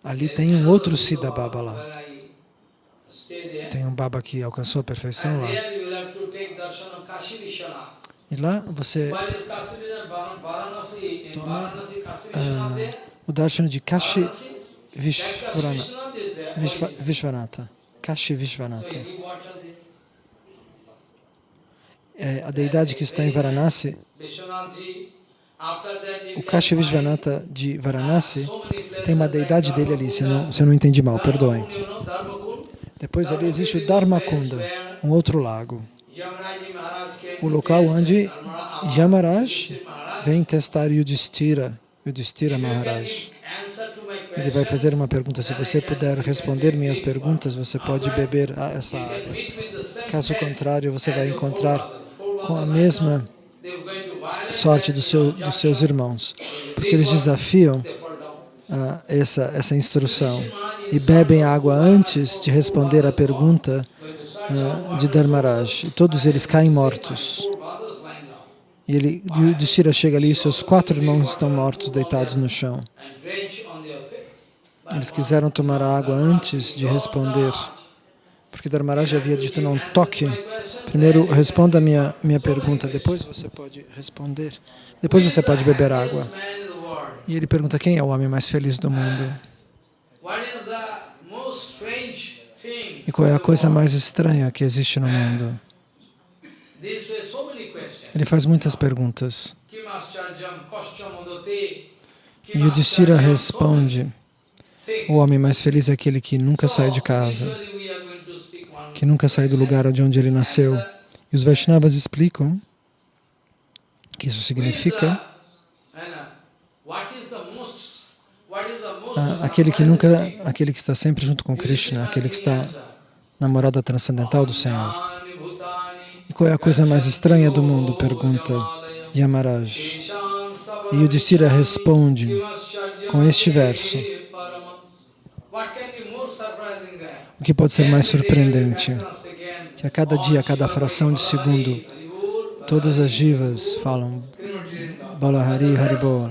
S1: ali tem um outro Siddha Baba lá. Tem um Baba que alcançou a perfeição lá. E lá você toma uh, o darshan de Kashi Vishvanatha. Kashi Vishvanatha.
S2: É, a deidade que está em Varanasi, o Kashi Vishwanatha de Varanasi, tem uma deidade dele ali, se eu não, se eu não entendi mal, perdoem. Depois ali existe o Dharmakunda, um outro lago. O local onde Yamaraj vem testar Yudhishthira, Yudhishthira Maharaj. Ele vai fazer uma pergunta. Se você puder responder minhas perguntas, você pode beber essa água. Caso contrário, você vai encontrar com a mesma sorte do seu, dos seus irmãos. Porque eles desafiam uh, essa, essa instrução e bebem água antes de responder a pergunta uh, de Dharmaraj. E todos eles caem mortos. E ele, Yudhishthira chega ali e seus quatro irmãos estão mortos, deitados no chão. Eles quiseram tomar água antes de responder, porque Dharmaraj havia dito, não toque. Primeiro responda a minha, minha pergunta, depois você pode responder. Depois você pode beber água. E ele pergunta, quem é o homem mais feliz do mundo? E qual é a coisa mais estranha que existe no mundo? Ele faz muitas perguntas. E Yudhishthira responde, o homem mais feliz é aquele que nunca sai de casa, que nunca sai do lugar de onde ele nasceu. E os Vaishnavas explicam que isso significa ah, aquele que nunca, aquele que está sempre junto com Krishna, aquele que está na morada transcendental do Senhor. E qual é a coisa mais estranha do mundo? Pergunta Yamaraj. E Yudhishthira responde com este verso. O que pode ser mais surpreendente? Que a cada dia, a cada fração de segundo, todas as jivas falam Balahari Haribo.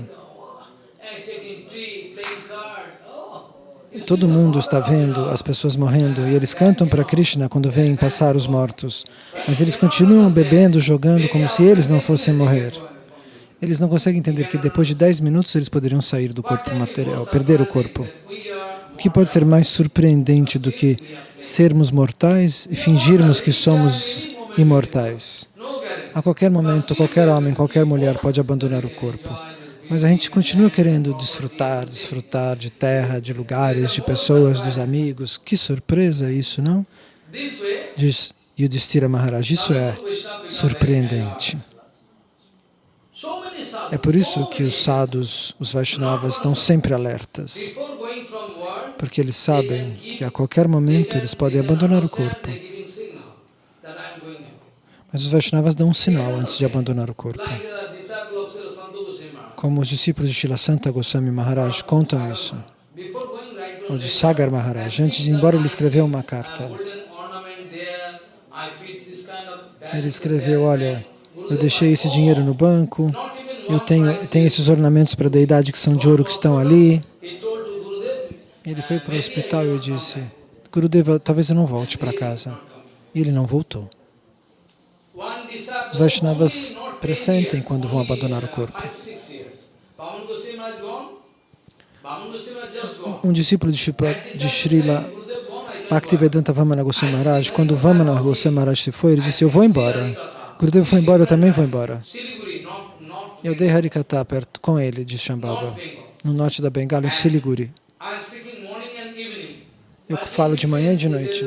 S2: Todo mundo está vendo as pessoas morrendo e eles cantam para Krishna quando vêm passar os mortos. Mas eles continuam bebendo, jogando como se eles não fossem morrer. Eles não conseguem entender que depois de 10 minutos eles poderiam sair do corpo material, perder o corpo. Que pode ser mais surpreendente do que sermos mortais e fingirmos que somos imortais? A qualquer momento, qualquer homem, qualquer mulher pode abandonar o corpo. Mas a gente continua querendo desfrutar, desfrutar de terra, de lugares, de pessoas, dos amigos. Que surpresa isso, não? Diz Yudhishthira Maharaj, isso é surpreendente. É por isso que os sadhus, os Vaishnavas, estão sempre alertas, porque eles sabem que a qualquer momento eles podem abandonar o corpo. Mas os Vaishnavas dão um sinal antes de abandonar o corpo. Como os discípulos de Shila Santa Goswami Maharaj contam isso, ou de Sagar Maharaj, antes de ir embora ele escreveu uma carta. Ele escreveu, olha, eu deixei esse dinheiro no banco, eu tenho, tenho esses ornamentos para a deidade que são de ouro que estão ali. Ele foi para o hospital e disse, Gurudeva, talvez eu não volte para casa. E ele não voltou. Os Vaishnavas pressentem quando vão abandonar o corpo. Um discípulo de, de Srila Bhaktivedanta Vamana Goswami Maharaj, quando Vamana Goswami Maharaj se foi, ele disse, eu vou embora. Gurudeva foi embora, eu também vou embora. Eu dei Harikata perto com ele, de Shambhava, no norte da Bengala, em Siliguri. Eu falo de manhã e de noite.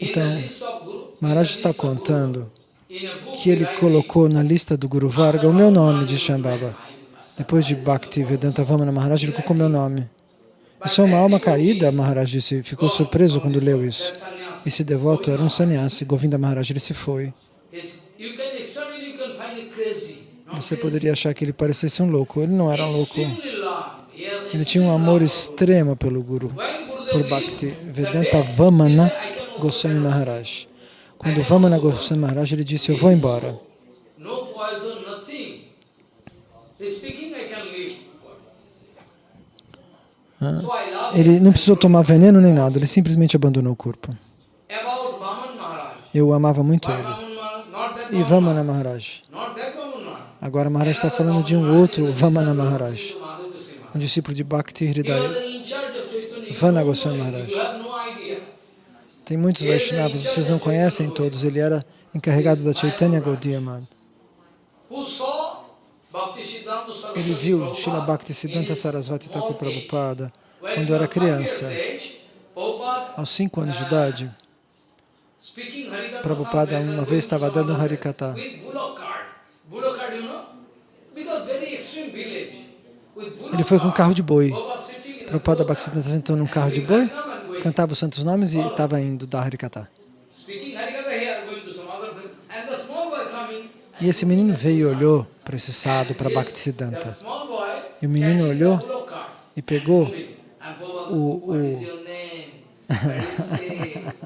S2: Então, Maharaj está contando que ele colocou na lista do Guru Varga o meu nome de Shambhava. Depois de Bhakti Vedanta Vamana Maharaj, ele colocou meu nome. Eu sou uma alma caída, Maharaj disse, ficou surpreso quando leu isso. Esse devoto era um sannyasi, Govinda Maharaj, ele se foi. Você poderia achar que ele parecesse um louco, ele não era um louco. Ele tinha um amor extremo pelo Guru, por Bhakti Vedanta Vamana Goswami Maharaj. Quando Vamana Goswami Maharaj, ele disse, eu vou embora. Ah, ele não precisou tomar veneno nem nada, ele simplesmente abandonou o corpo. Eu amava muito ele. e Vamana Maharaj. Agora Maharaj está falando de um outro Vamana Maharaj, um discípulo de Bhakti Hridaya. Vana Goswami. Maharaj. Tem muitos Vaishnavas, vocês não conhecem todos. Ele era encarregado da Chaitanya Gaudiya Math. Ele viu Srila Bhaktisiddhanta Sarasvati Thakur. Prabhupada quando era criança. Aos cinco anos de
S1: uh,
S2: idade, Prabhupada uma vez estava dando um
S1: bullock
S2: ele foi com um carro de boi.
S1: Prabhupada
S2: Bhaktisiddhanta sentou num carro de boi, cantava os santos nomes e estava indo dar
S1: coming.
S2: E esse menino veio e olhou para esse sado, para Bhaktisiddhanta, E o menino olhou e pegou o- o-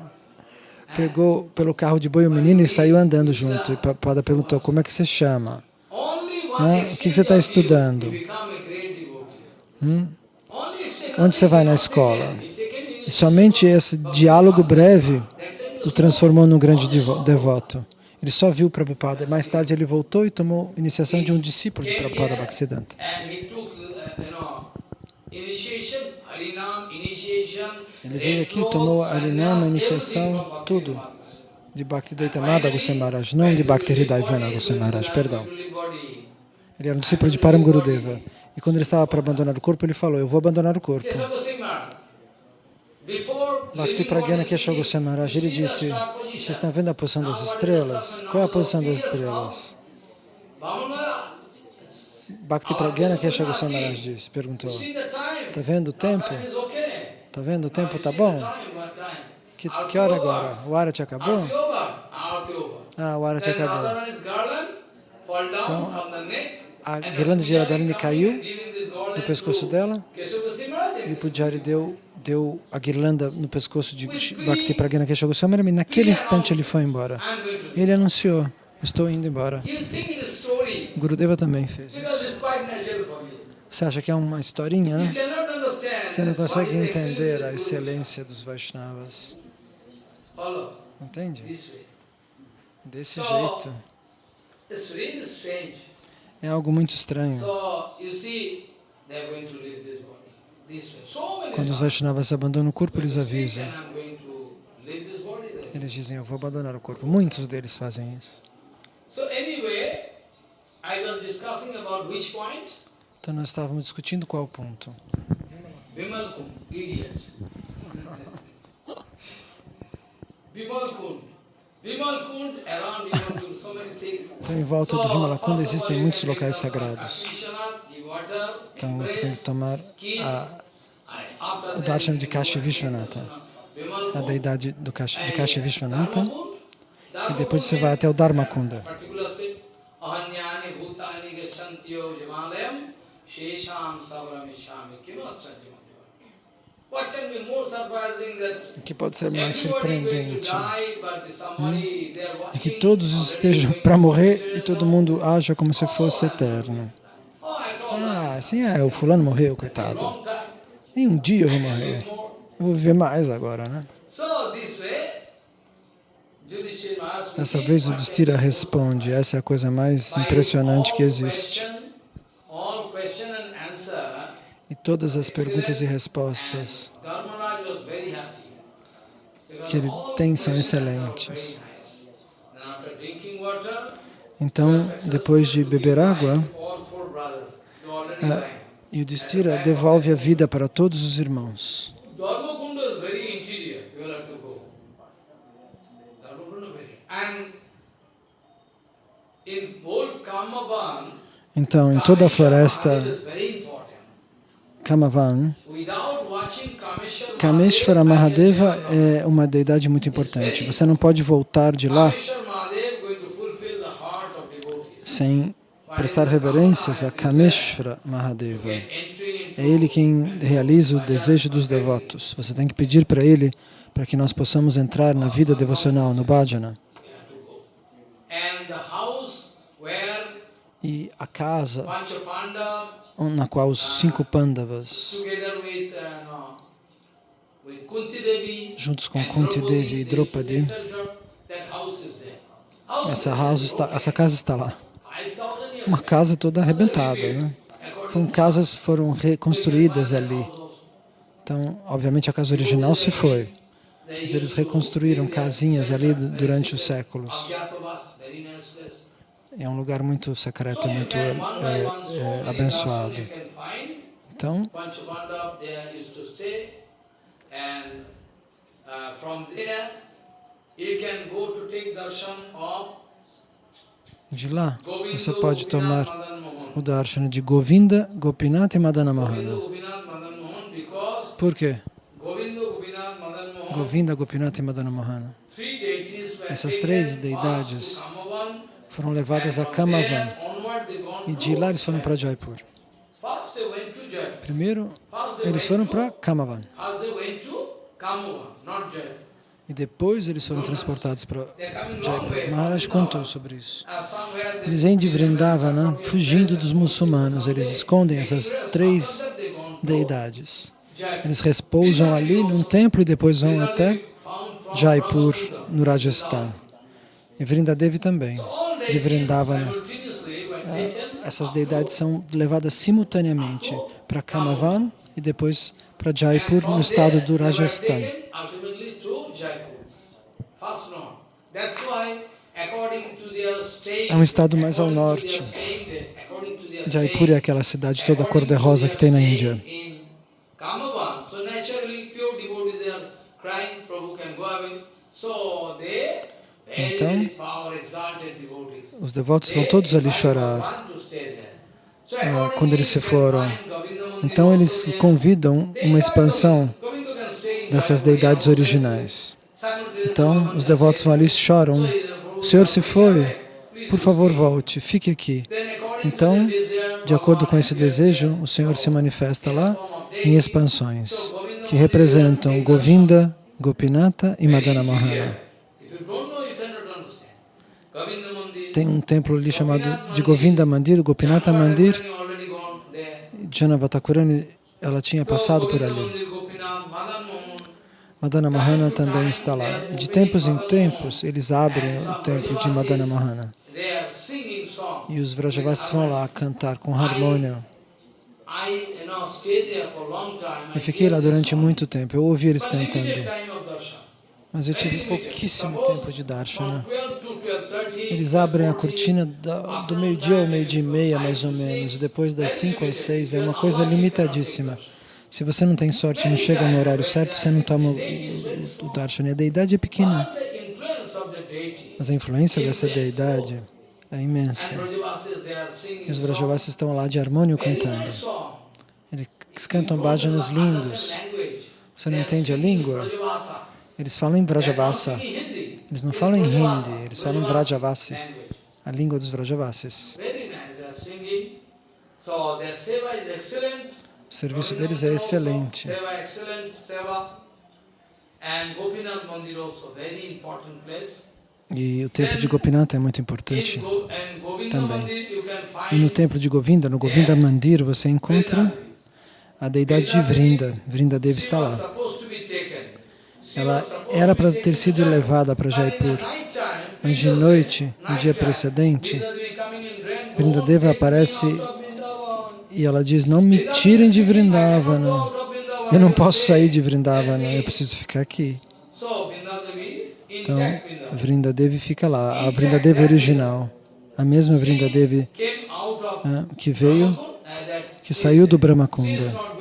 S2: pegou pelo carro de boi o menino e saiu andando junto. E Prabhupada perguntou, como é que você chama?
S1: One
S2: o que você está estudando? Hum? Onde você vai na escola? E somente esse diálogo breve o transformou num grande devo- devoto. Ele só viu Prabhupada. Mais tarde ele voltou e tomou iniciação de um discípulo de Prabhupada Bhaktisiddhanta. Ele veio aqui, tomou Harinama, iniciação, tudo. De Bhaktivedanta Madha Goswami Maharaj, não de Bhakti Hridayvana Maharaj, perdão. Ele era um discípulo de Param Gurudeva. E quando ele estava para abandonar o corpo, ele falou, eu vou abandonar o corpo. Bhakti Pragyana Kesha Goswami Maharaj, ele disse, vocês estão vendo a posição das estrelas? Qual é a posição das estrelas? Bhakti Pragyana Kesha Goswami Maharaj disse, perguntou, está vendo o tempo? Está vendo o tempo? Está bom? Que, que hora agora? O Arati acabou? Ah, o Arati acabou. Então, a guirlanda de Radharani caiu do pescoço dela e o Pujari deu, deu a guirlanda no pescoço de Bhakti Pragyana Kesha Goswami e naquele instante ele foi embora. Ele anunciou, estou indo embora. Gurudeva também fez isso. Você acha que é uma historinha, né? Você não consegue entender a excelência dos Vaishnavas. Entende? Desse jeito. É algo muito estranho. Quando os. Vaishnavas abandonam o corpo, eles avisam. Eles dizem, eu vou abandonar o corpo. Muitos deles fazem isso. Então nós estávamos discutindo qual ponto.
S1: Kund, idiot. Kund.
S2: Então em volta do Vimalakunda existem muitos locais sagrados. Então você tem que tomar a, o darshan de Kashi Vishwanatha, a deidade do Kashi, de Kashi Vishwanatha, e depois você vai até o Dharmakunda.
S1: Shesham
S2: O que pode ser mais
S1: to
S2: surpreendente
S1: are
S2: é que todos estejam para morrer e todo mundo haja como se fosse eterno. Ah, assim é, o fulano morreu, coitado. Em um dia eu vou morrer. Eu vou viver mais agora, né?
S1: Yudhishthira
S2: Dessa vez o
S1: is-
S2: responde, essa é a coisa mais impressionante que existe.
S1: question- All question and answer,
S2: E todas as perguntas e respostas que ele tem são excelentes. Então, depois de beber água. Yudhishthira devolve a vida para todos os irmãos. Então, em toda a floresta
S1: Kameshwara Mahadev is very important.
S2: Kamavan,
S1: Kameshwara
S2: Mahadeva
S1: Mahadev,
S2: é uma deidade muito importante. Você não pode voltar de lá sem prestar reverências a Kameshwara Mahadeva. É Ele quem realiza o desejo dos devotos. Você tem que pedir para Ele para que nós possamos entrar na vida devocional, no bhajana.
S1: and the house where
S2: E a casa na qual os cinco Pandavas,
S1: together with uh,
S2: juntos com Kunti Devi e Draupadi.
S1: Essa, house está, essa casa está lá.
S2: 5,000 years
S1: Uma casa toda arrebentada, né? Foram casas foram reconstruídas ali. Então, obviamente, a casa original se foi. Mas eles reconstruíram casinhas ali du- durante os séculos. É um lugar muito secreto, muito é, é, abençoado. Então, de lá, você pode tomar o darshan de Govinda, Gopinath e Madana
S2: Govinda
S1: Mahana.
S2: Gopinath Madan Mohan because
S1: Por quê?
S2: Govinda Gopinath
S1: e Madana
S2: were
S1: Essas três deidades Foram levadas a Kamavan. E de lá eles foram para
S2: Jaipur.
S1: Primeiro, eles foram para Kamavan. E depois eles foram transportados para Jaipur. Maharaj contou sobre isso. Eles vêm de Vrindavana fugindo dos muçulmanos. Eles escondem essas três deidades. Eles repousam ali num templo e depois vão até Jaipur, no Rajasthan. E Vrindadevi também, de Vrindavana. Essas deidades são levadas simultaneamente para Kamavan e depois para Jaipur, no estado do Rajasthan.
S2: É um estado mais ao norte.
S1: Jaipur é aquela cidade toda cor-de-rosa que tem na Índia. Então, os devotos vão todos ali chorar ah, quando eles se foram. Então, eles convidam uma expansão dessas deidades originais. Então, os devotos vão ali e choram. O Senhor se foi, por favor, volte, fique aqui. Então, de acordo com esse desejo, o Senhor se manifesta lá em expansões, que representam Govinda, Gopinata e Madana Mahana. Tem um templo ali chamado de Govinda Mandir, Gopinata Mandir. Janavatakurani, ela tinha passado por ali. Madana Mahana também está lá. De tempos em tempos, eles abrem o templo de Madana Mahana. E os Vrajavasis vão lá cantar com harmônio. Eu fiquei lá durante muito tempo, eu ouvi eles cantando. Mas eu tive pouquíssimo tempo de darshana. Eles abrem a cortina do meio-dia ao meio-dia e meia, mais ou menos. Depois das 5 às 6, é uma coisa limitadíssima. Se você não tem sorte não chega no horário certo, você não toma o, o, darshana. A deidade é pequena, mas a influência dessa deidade é imensa. E os Vrajavasis estão lá de harmônio cantando. Eles cantam bhajanas lindos. Você não entende a língua? Eles falam em Vrajavasa. Eles não falam em Hindi, eles falam Vrajavasi, a língua dos Vrajavasis. O serviço deles é excelente. E o templo de Gopinath é muito importante também. E no templo de Govinda, no Govinda Mandir, você encontra a deidade de Vrinda. Vrinda Devi está lá. Ela era para ter sido levada para Jaipur, mas de noite, no dia precedente, Vrindadeva aparece e ela diz, não me tirem de Vrindavana, eu não posso sair de Vrindavana, eu preciso ficar aqui. Então, Vrindadevi fica lá, a Vrindadevi original, a mesma Vrindadevi ah, que veio, que saiu do Brahmakunda.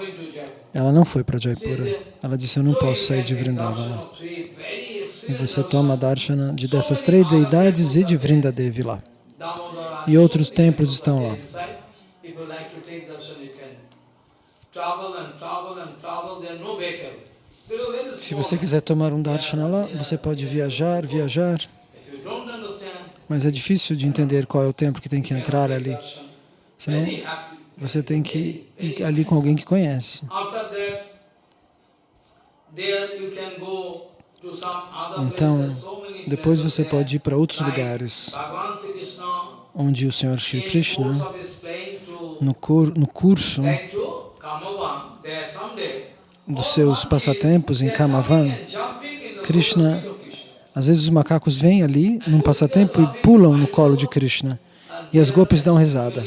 S1: Ela não foi para Jaipura. Ela disse, eu não posso sair de Vrindavana. E você toma darshana de dessas três deidades e de Vrindadevi lá. E outros templos estão lá. Se você quiser tomar um darshana lá, você pode viajar, viajar, mas é difícil de entender qual é o templo que tem que entrar ali. Senão, você tem que ir ali com alguém que conhece. Então, depois você pode ir para outros lugares, onde o Senhor Shri Krishna, no, no curso dos seus passatempos em Kamavan, Krishna Às vezes os macacos vêm ali num passatempo e pulam no colo de Krishna. E as gopis dão risada.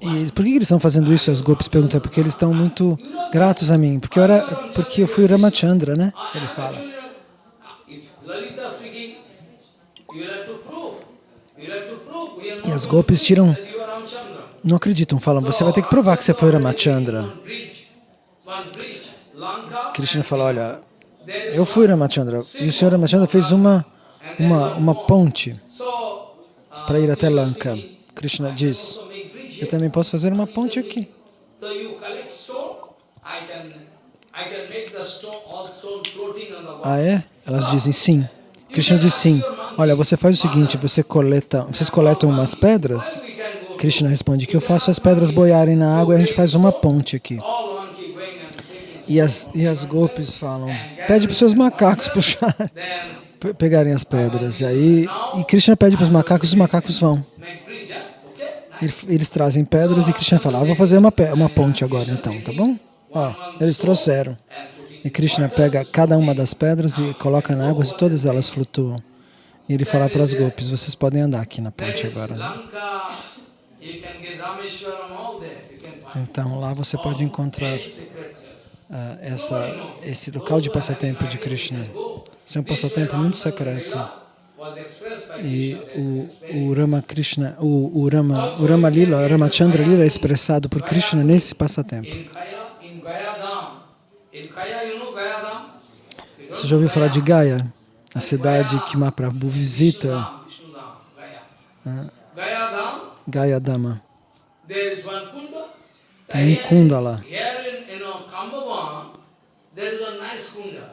S1: E por que eles estão fazendo isso? As gopis perguntam. Porque eles estão muito gratos a mim. Porque eu, era, porque eu fui Ramachandra, né? Ele fala. E as gopis tiram, não acreditam, falam, você vai ter que provar que você foi Ramachandra. Krishna fala, olha, eu fui Ramachandra e o senhor Ramachandra fez uma, uma, uma ponte para ir até Lanka. Krishna diz, eu também posso fazer uma ponte aqui. Ah, é? Elas dizem sim. Krishna diz sim. Olha, você faz o seguinte, você coleta, vocês coletam umas pedras. Krishna responde que eu faço as pedras boiarem na água e a gente faz uma ponte aqui. E as, e as golpes falam, pede para os seus macacos puxar, pegarem as pedras. E aí, e Krishna pede para os macacos, os macacos vão. Eles trazem pedras e Krishna fala, ah, vou fazer uma, uma ponte agora então, tá bom? Ó, eles trouxeram. E Krishna pega cada uma das pedras e coloca na água e todas elas flutuam. E ele fala para as golpes, vocês podem andar aqui na ponte agora. Então lá você pode encontrar uh, essa, esse local de passatempo de Krishna. Esse é um passatempo muito secreto. E o, o Rama Krishna, o, o Rama, o Rama Lila, Ramachandra Lila é expressado por Krishna nesse passatempo. Você já ouviu falar de Gaya? A cidade que Mahaprabhu visita. Gaya Dama. Tem um kunda lá.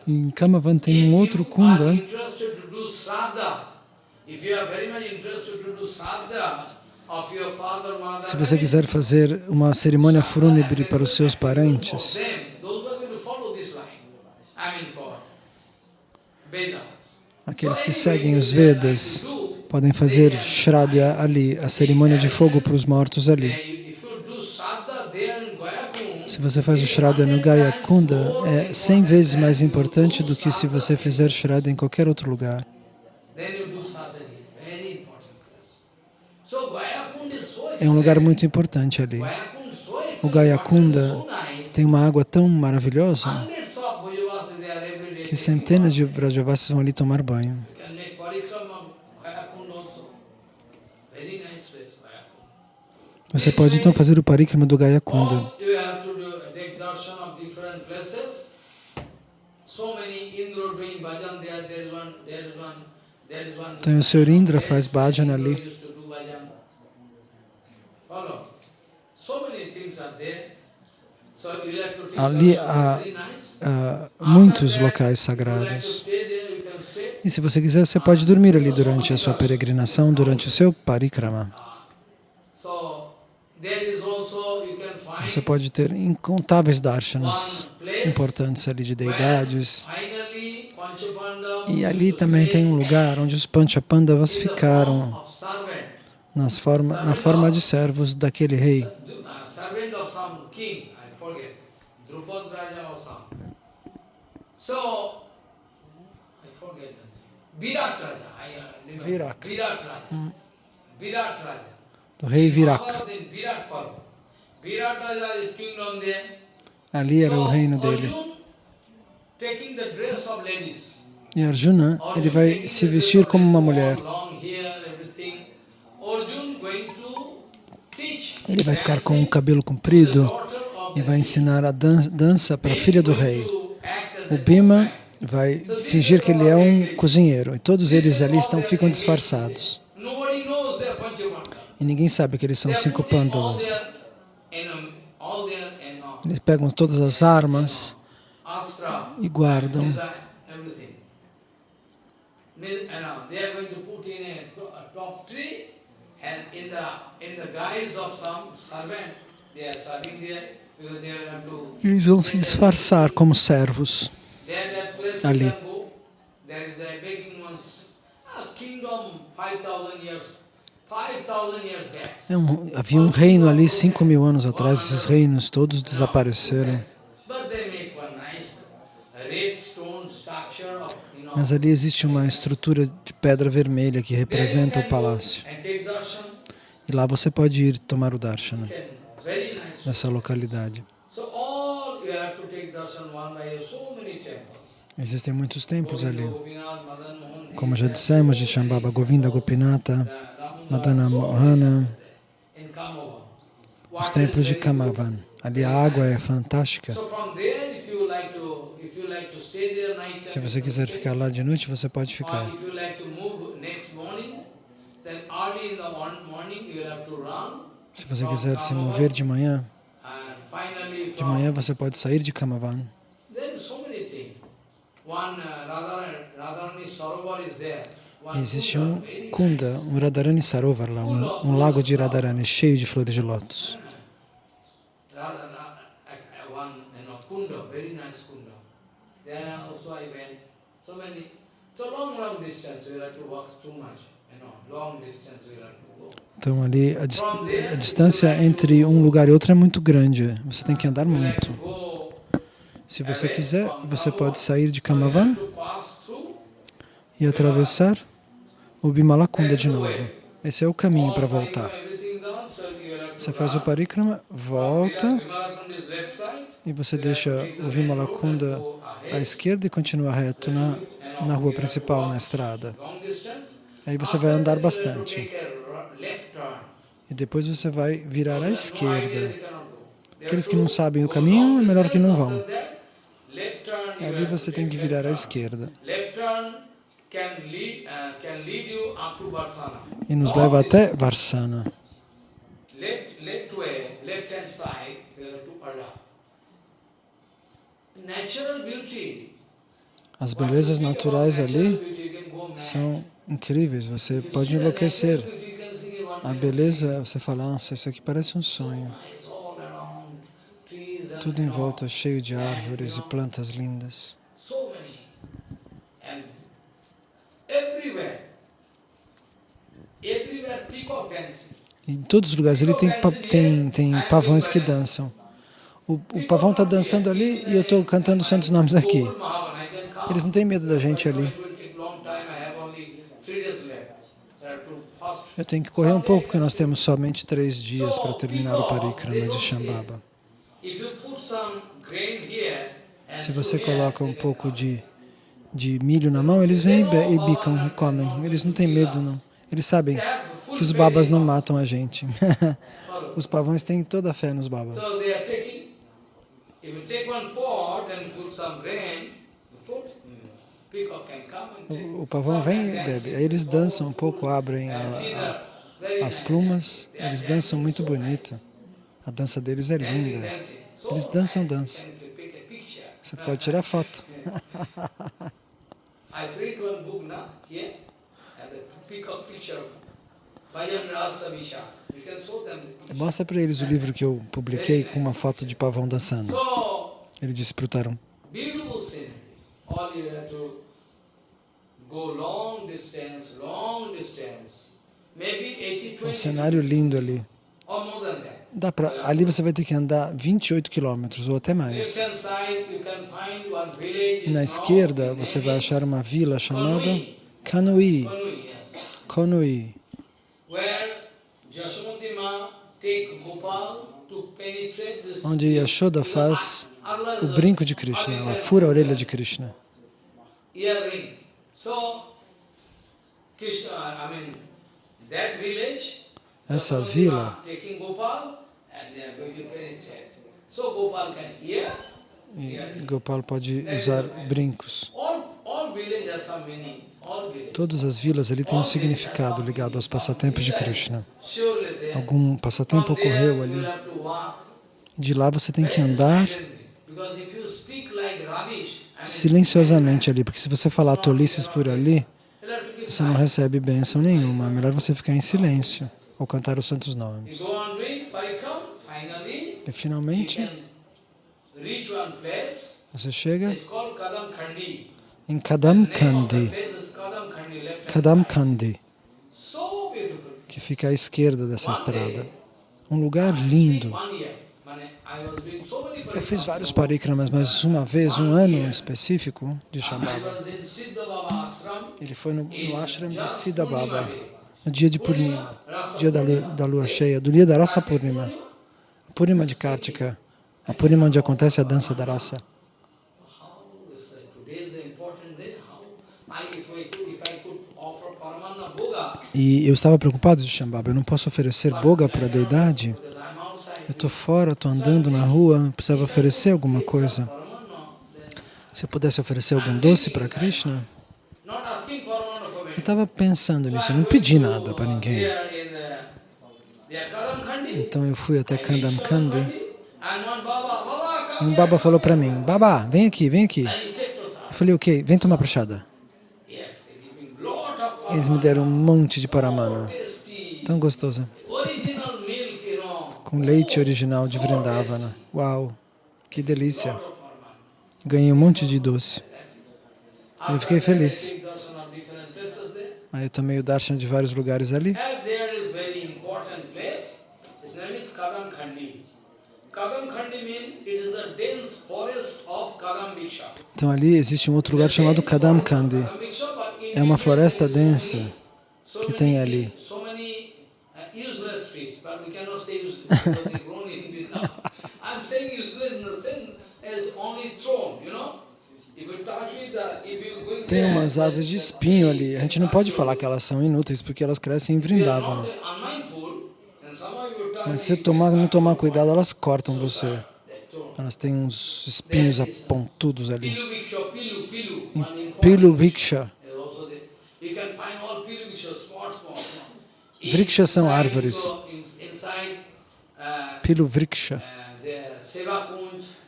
S1: Em Kamavan tem um outro kunda. Se você quiser fazer uma cerimônia fúnebre para os seus parentes, aqueles que seguem os Vedas podem fazer Shraddha ali, a cerimônia de fogo para os mortos ali. Se você faz o Shraddha no Gaya Kunda, é 100 vezes mais importante do que se você fizer Shraddha em qualquer outro lugar. É um lugar muito importante ali. O Gaya Kunda tem uma água tão maravilhosa que centenas de Vrajavasis vão ali tomar banho. Você pode então fazer o parikrama do Gaya Então o Sr. Indra faz bhajan ali. Ali há, há muitos locais sagrados. E se você quiser, você pode dormir ali durante a sua peregrinação, durante o seu parikrama. Você pode ter incontáveis darshanas importantes ali de deidades. E ali também tem um lugar onde os Panchapandavas ficaram nas forma, na forma de servos daquele rei. Virak. Hum. Do rei Virak. Ali era o reino dele. E Arjuna, ele vai se vestir como uma mulher. Ele vai ficar com o cabelo comprido e vai ensinar a dan dança para a filha do rei. O Bhima vai fingir que ele é um cozinheiro e todos eles ali estão, ficam disfarçados. E ninguém sabe que eles são cinco pândavas. Eles pegam todas as armas e guardam. Eles vão se disfarçar como servos ali. É um, havia um reino ali cinco mil anos atrás, esses reinos todos desapareceram.
S2: Mas ali existe uma estrutura de pedra vermelha que representa o palácio. E lá você pode ir tomar o darshana
S1: nice.
S2: nessa localidade. Existem muitos templos ali. Como já dissemos, de Shambhava Govinda Gopinata, Madana Mohana, os templos de Kamavan. Ali a água é fantástica.
S1: So from there, if you like to, if you like to stay there night,
S2: Se você quiser ficar lá de noite, você pode ficar. Se você quiser se mover de manhã, de manhã você pode sair de Kamavan.
S1: One uh,
S2: Existe um Kunda, um Radharani Sarovar lá, um, um lago de Radharani cheio de flores de lótus.
S1: There also I went. So many, so long, long distance. We have to walk too much. You know, long distance we have to go.
S2: Então ali a, dist a distância entre um lugar e outro é muito grande. Você tem que andar muito. Se você quiser, você pode sair de Kamavan e atravessar o Bimalakunda de novo. Esse é o caminho para voltar. Você faz o parikrama, volta E você deixa o Vimalakunda à esquerda e continua reto na, na rua principal, na estrada. Aí você vai andar bastante. E depois você vai virar à esquerda. Aqueles que não sabem o caminho, é melhor que não vão. Ali você tem que virar à esquerda. E nos leva até Varsana.
S1: Left, left way, left hand side, you have to Arla. Natural beauty.
S2: As belezas naturais ali são incríveis. Você pode enlouquecer. A beleza, você fala, nossa, isso aqui parece um sonho. Tudo em volta cheio de árvores e plantas lindas. em todos os lugares ali tem, tem, tem pavões que dançam. O, o pavão está dançando ali e eu estou cantando os santos nomes aqui. Eles não têm medo da gente ali. Eu tenho que correr um pouco porque nós temos somente três dias para terminar o parikrama de Shambhava. Se você coloca um pouco de, de milho na mão, eles vêm e, e bicam e comem. Eles não têm medo, não. Eles sabem que os babas não matam a gente. Os pavões têm toda a fé nos babas. O, o pavão vem e bebe. Aí eles dançam um pouco, abrem a- a- as plumas. Eles dançam muito bonito. A dança deles é linda. Eles dançam, dançam. Você pode tirar foto.
S1: I print one book now, here, as a peacock picture of Bhajan Rasa Visha.
S2: Mostra para eles o livro que eu publiquei com uma foto de pavão dançando. Ele disse para o Tarun.
S1: beautiful scenery. All you have to go long distance, long distance, maybe 80,
S2: Um
S1: 20
S2: cenário lindo ali. Dá pra, ali você vai ter que andar 28 quilômetros ou até mais. Na esquerda você vai achar uma vila chamada
S1: Kanui.
S2: Konui. Onde Yashoda faz o brinco de Krishna. Ela fura a orelha de Krishna. Essa vila E Gopal pode usar brincos. Todas as vilas ali têm um significado ligado aos passatempos de Krishna. Algum passatempo ocorreu ali. De lá você tem que andar silenciosamente ali, porque se você falar tolices por ali, você não recebe bênção nenhuma. É melhor você ficar em silêncio ou cantar os santos nomes. E finalmente
S1: can reach one place.
S2: Você chega
S1: Kadam
S2: em
S1: Kadam So beautiful.
S2: que fica à esquerda dessa estrada. Um lugar lindo.
S1: Eu fiz vários parikramas, mas uma vez, um ano específico de Shambhava, ele foi no, no ashram de
S2: just
S1: Siddha
S2: Purnima
S1: Baba,
S2: day.
S1: no dia de Purnima, dia da lua, da lua cheia, do dia da Rasa Purnima, Purnima de Kartika, a Purnima onde acontece a dança da raça. E eu estava preocupado de Shambhava, eu não posso oferecer boga para a deidade, eu estou fora, estou andando na rua, precisava oferecer alguma coisa. Se eu pudesse oferecer algum doce para Krishna, eu estava pensando nisso, eu não pedi nada para ninguém. Então eu fui até Kandam Kandi Um baba falou para mim, Baba, vem aqui, vem aqui. Eu falei, ok, vem tomar prachada. Eles me deram um monte de paramana,
S2: tasty,
S1: tão gostosa, com leite original de Vrindavana. Uau, que delícia. Ganhei um monte de doce. Eu fiquei feliz. Aí eu tomei o darshan de vários lugares ali. Então ali existe um outro lugar chamado Kadam Kandi. É uma floresta densa que tem ali.
S2: Vrindavan.
S1: Tem umas árvores de espinho ali. A gente não pode falar que elas são inúteis porque elas crescem em
S2: If
S1: Mas se tomar, não tomar cuidado, elas cortam você. Elas têm uns espinhos apontudos ali.
S2: Viksha, Pilu,
S1: Viksha. Vrikshas são árvores. Pilu Vriksha.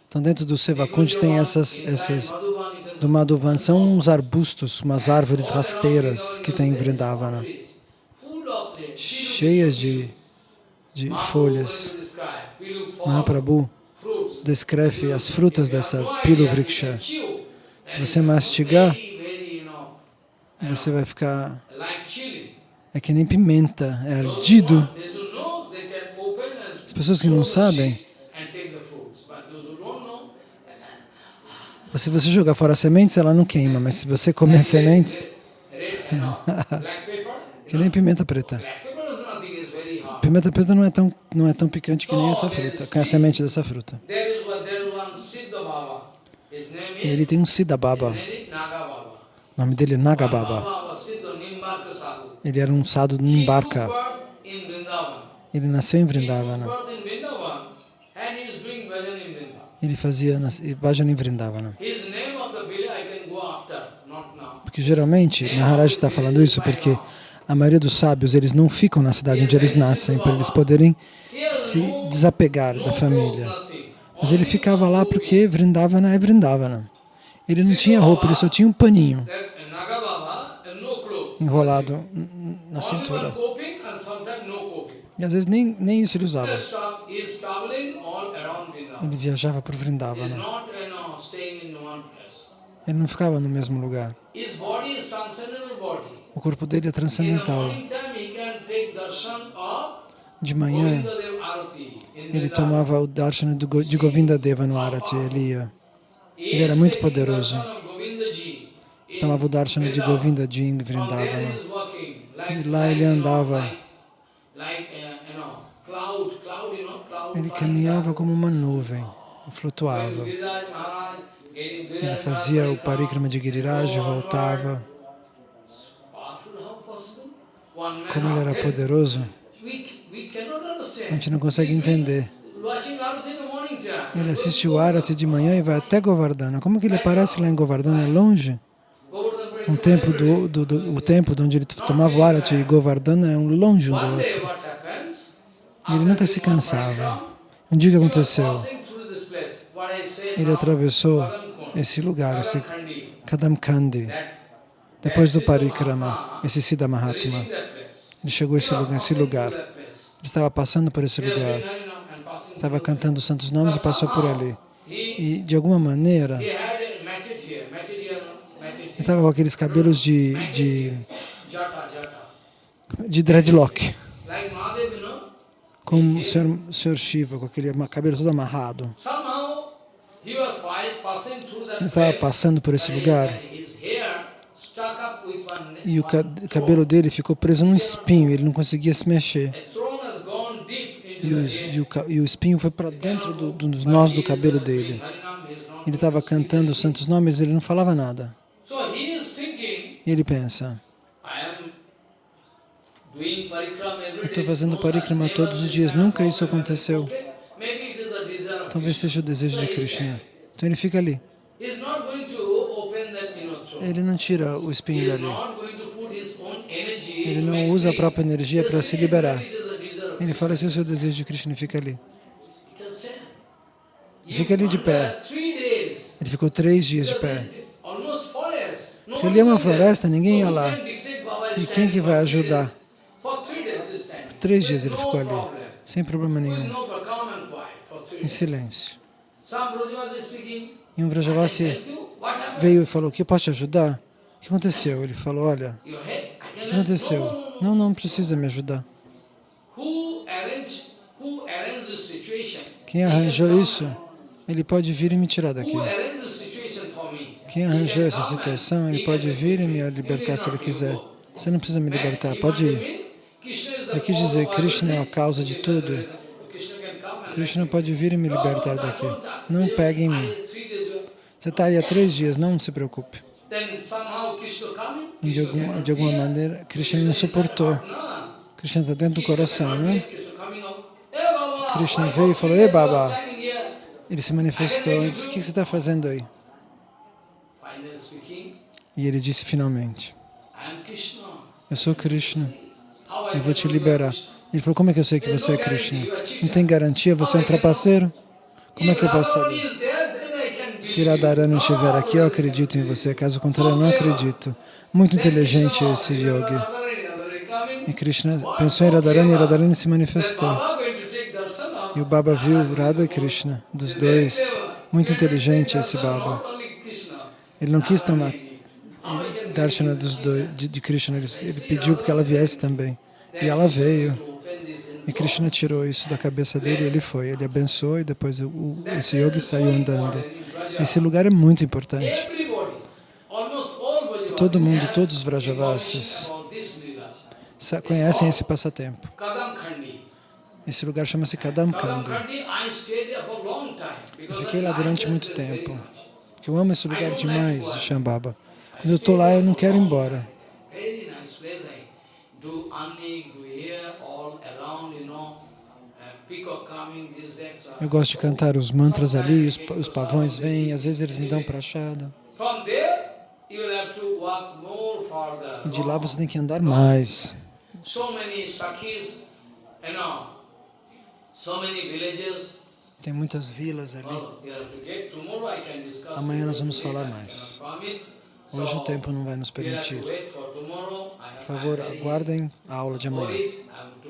S1: Então dentro do Sevakund tem essas, essas do Madhuvan. São uns arbustos, umas árvores rasteiras que tem em Vrindavana. Cheias de, de folhas.
S2: Mahaprabhu
S1: descreve as frutas dessa
S2: No
S1: Pilu
S2: idea, you
S1: Vriksha.
S2: can chew.
S1: Se você mastigar, você vai ficar... É que nem pimenta, é ardido. As pessoas que não sabem, se você jogar fora as sementes, ela não queima, mas se você comer as sementes, que nem pimenta preta.
S2: Black pepper is nothing, it's very hard.
S1: Pimenta preta não é tão, não é tão picante que nem essa fruta, que é a semente dessa fruta. E ele tem um Siddha Baba,
S2: Neri Naga Baba.
S1: o nome dele é Naga Baba.
S2: Baba was Siddha Nimbarka Sadhu.
S1: Ele era um
S2: took
S1: Nimbarka. Ele nasceu em Vrindavana. Ele fazia nas- bhajan em Vrindavana. Porque geralmente, Maharaj está falando isso porque a maioria dos sábios, eles não ficam na cidade onde eles nascem, para eles poderem se desapegar da família. Mas ele ficava lá porque Vrindavana é Vrindavana. Ele não tinha roupa, ele só tinha um paninho enrolado na cintura. E às vezes nem, nem isso ele usava. Ele viajava
S2: is
S1: Vrindavana.
S2: place.
S1: Ele não ficava no mesmo lugar. O corpo dele é transcendental. De manhã, ele tomava o darshan de Govinda Deva no Arati. Ele ia. Ele era muito poderoso. Tomava o darshan de. Govinda de em E lá ele andava. Ele caminhava como uma nuvem, flutuava. Ele fazia o parikrama de Giriraj voltava. Como ele era poderoso, a gente não consegue entender. Ele assiste o Arati de manhã e vai até Govardhana. Como que ele aparece lá em Govardhana? É longe. Um templo do, do, do, o templo de onde ele tomava o Arati e Govardhana é um longe um do outro. E ele nunca se cansava. Um dia que aconteceu, ele atravessou esse lugar, esse Kadamkandi, depois do Parikrama, esse Siddha Mahatma. Ele chegou a esse lugar, esse lugar. Ele estava passando por esse lugar. Estava cantando os santos nomes e passou por ali. E, de alguma maneira, ele estava com aqueles cabelos de, de, de dreadlock.
S2: Como o senhor, o senhor Shiva, com aquele cabelo todo amarrado. Ele estava passando por esse lugar e o cabelo dele ficou preso num espinho, ele não conseguia se mexer. E, os- e o, e o espinho foi para dentro do- do- dos nós do cabelo dele. Ele estava cantando os santos nomes, ele não falava nada. E ele pensa, eu estou fazendo parikrama todos os dias, nunca isso aconteceu. Talvez seja o desejo de Krishna. Então ele fica ali.
S1: He's not going to open that, you know, throat.
S2: Ele não tira o espinho dali. Ele não usa a própria energia para se liberar. Ele fala, é o seu desejo de Krishna fica ali. Fica ali de pé. Ele ficou três dias de pé. Porque ali é uma floresta, ninguém ia lá. E quem que vai ajudar?
S1: standing.
S2: Três dias ele ficou ali, sem problema nenhum, em silêncio. E um Vrajavasi veio e falou, que eu posso te ajudar? O que aconteceu? Ele falou, olha, o que aconteceu? Não, não precisa me ajudar. Quem arranjou isso, ele pode vir e me tirar daqui. Quem arranjou essa situação, ele pode vir e me libertar se ele quiser. Você não precisa me libertar, pode ir. Ele quis dizer, Krishna é a causa de tudo.
S1: Krishna
S2: pode vir e me libertar daqui. Não pegue em mim. Você está aí há três dias, não se preocupe. E de, alguma, de alguma
S1: hear.
S2: maneira, Krishna não suportou. Krishna está dentro do
S1: Krishna
S2: coração, né?
S1: Krishna
S2: veio e falou, "Ei, Baba."
S1: standing here?"
S2: Ele se manifestou e disse, o que você está fazendo aí?
S1: Speaking,
S2: E ele disse finalmente, eu sou Krishna, eu vou te liberar. Ele falou, como é que eu sei que você é Krishna? Não tem garantia, você é um trapaceiro? Como é que eu posso saber?
S1: is there, then I can
S2: Se. Radharani estiver aqui, eu acredito em você, caso contrário, eu não acredito. Muito inteligente esse yogi. E Krishna pensou em Radharani e Radharani se manifestou. E o Baba viu Radha e Krishna, dos dois. Muito inteligente esse Baba. Ele não quis tomar Darshana dos dois, de, de Krishna, ele, ele pediu que ela viesse também. E ela veio. E Krishna tirou isso da cabeça dele e ele foi. Ele abençoou e depois o- esse yogi saiu andando. Esse lugar é muito importante.
S1: Todo mundo, todos os Vrajavasis
S2: Conhecem esse passatempo. Esse lugar chama-se Kadamkanda.
S1: Kadamkhandi, I stayed there for a long time.
S2: Eu fiquei lá durante muito tempo. Porque eu amo esse lugar demais de Shambhava. Quando eu estou lá, eu não quero ir embora.
S1: Very nice place. I do anik, do here, all around, you know, uh, peacock coming, this, that. so-
S2: Eu gosto de cantar os mantras ali, os, os pavões vêm, às vezes eles me dão prachada. E de lá você tem que andar mais. Tem muitas vilas ali. Amanhã nós vamos falar mais. Hoje o tempo não vai nos permitir. Por favor, aguardem a aula de amanhã.
S1: worried. I have to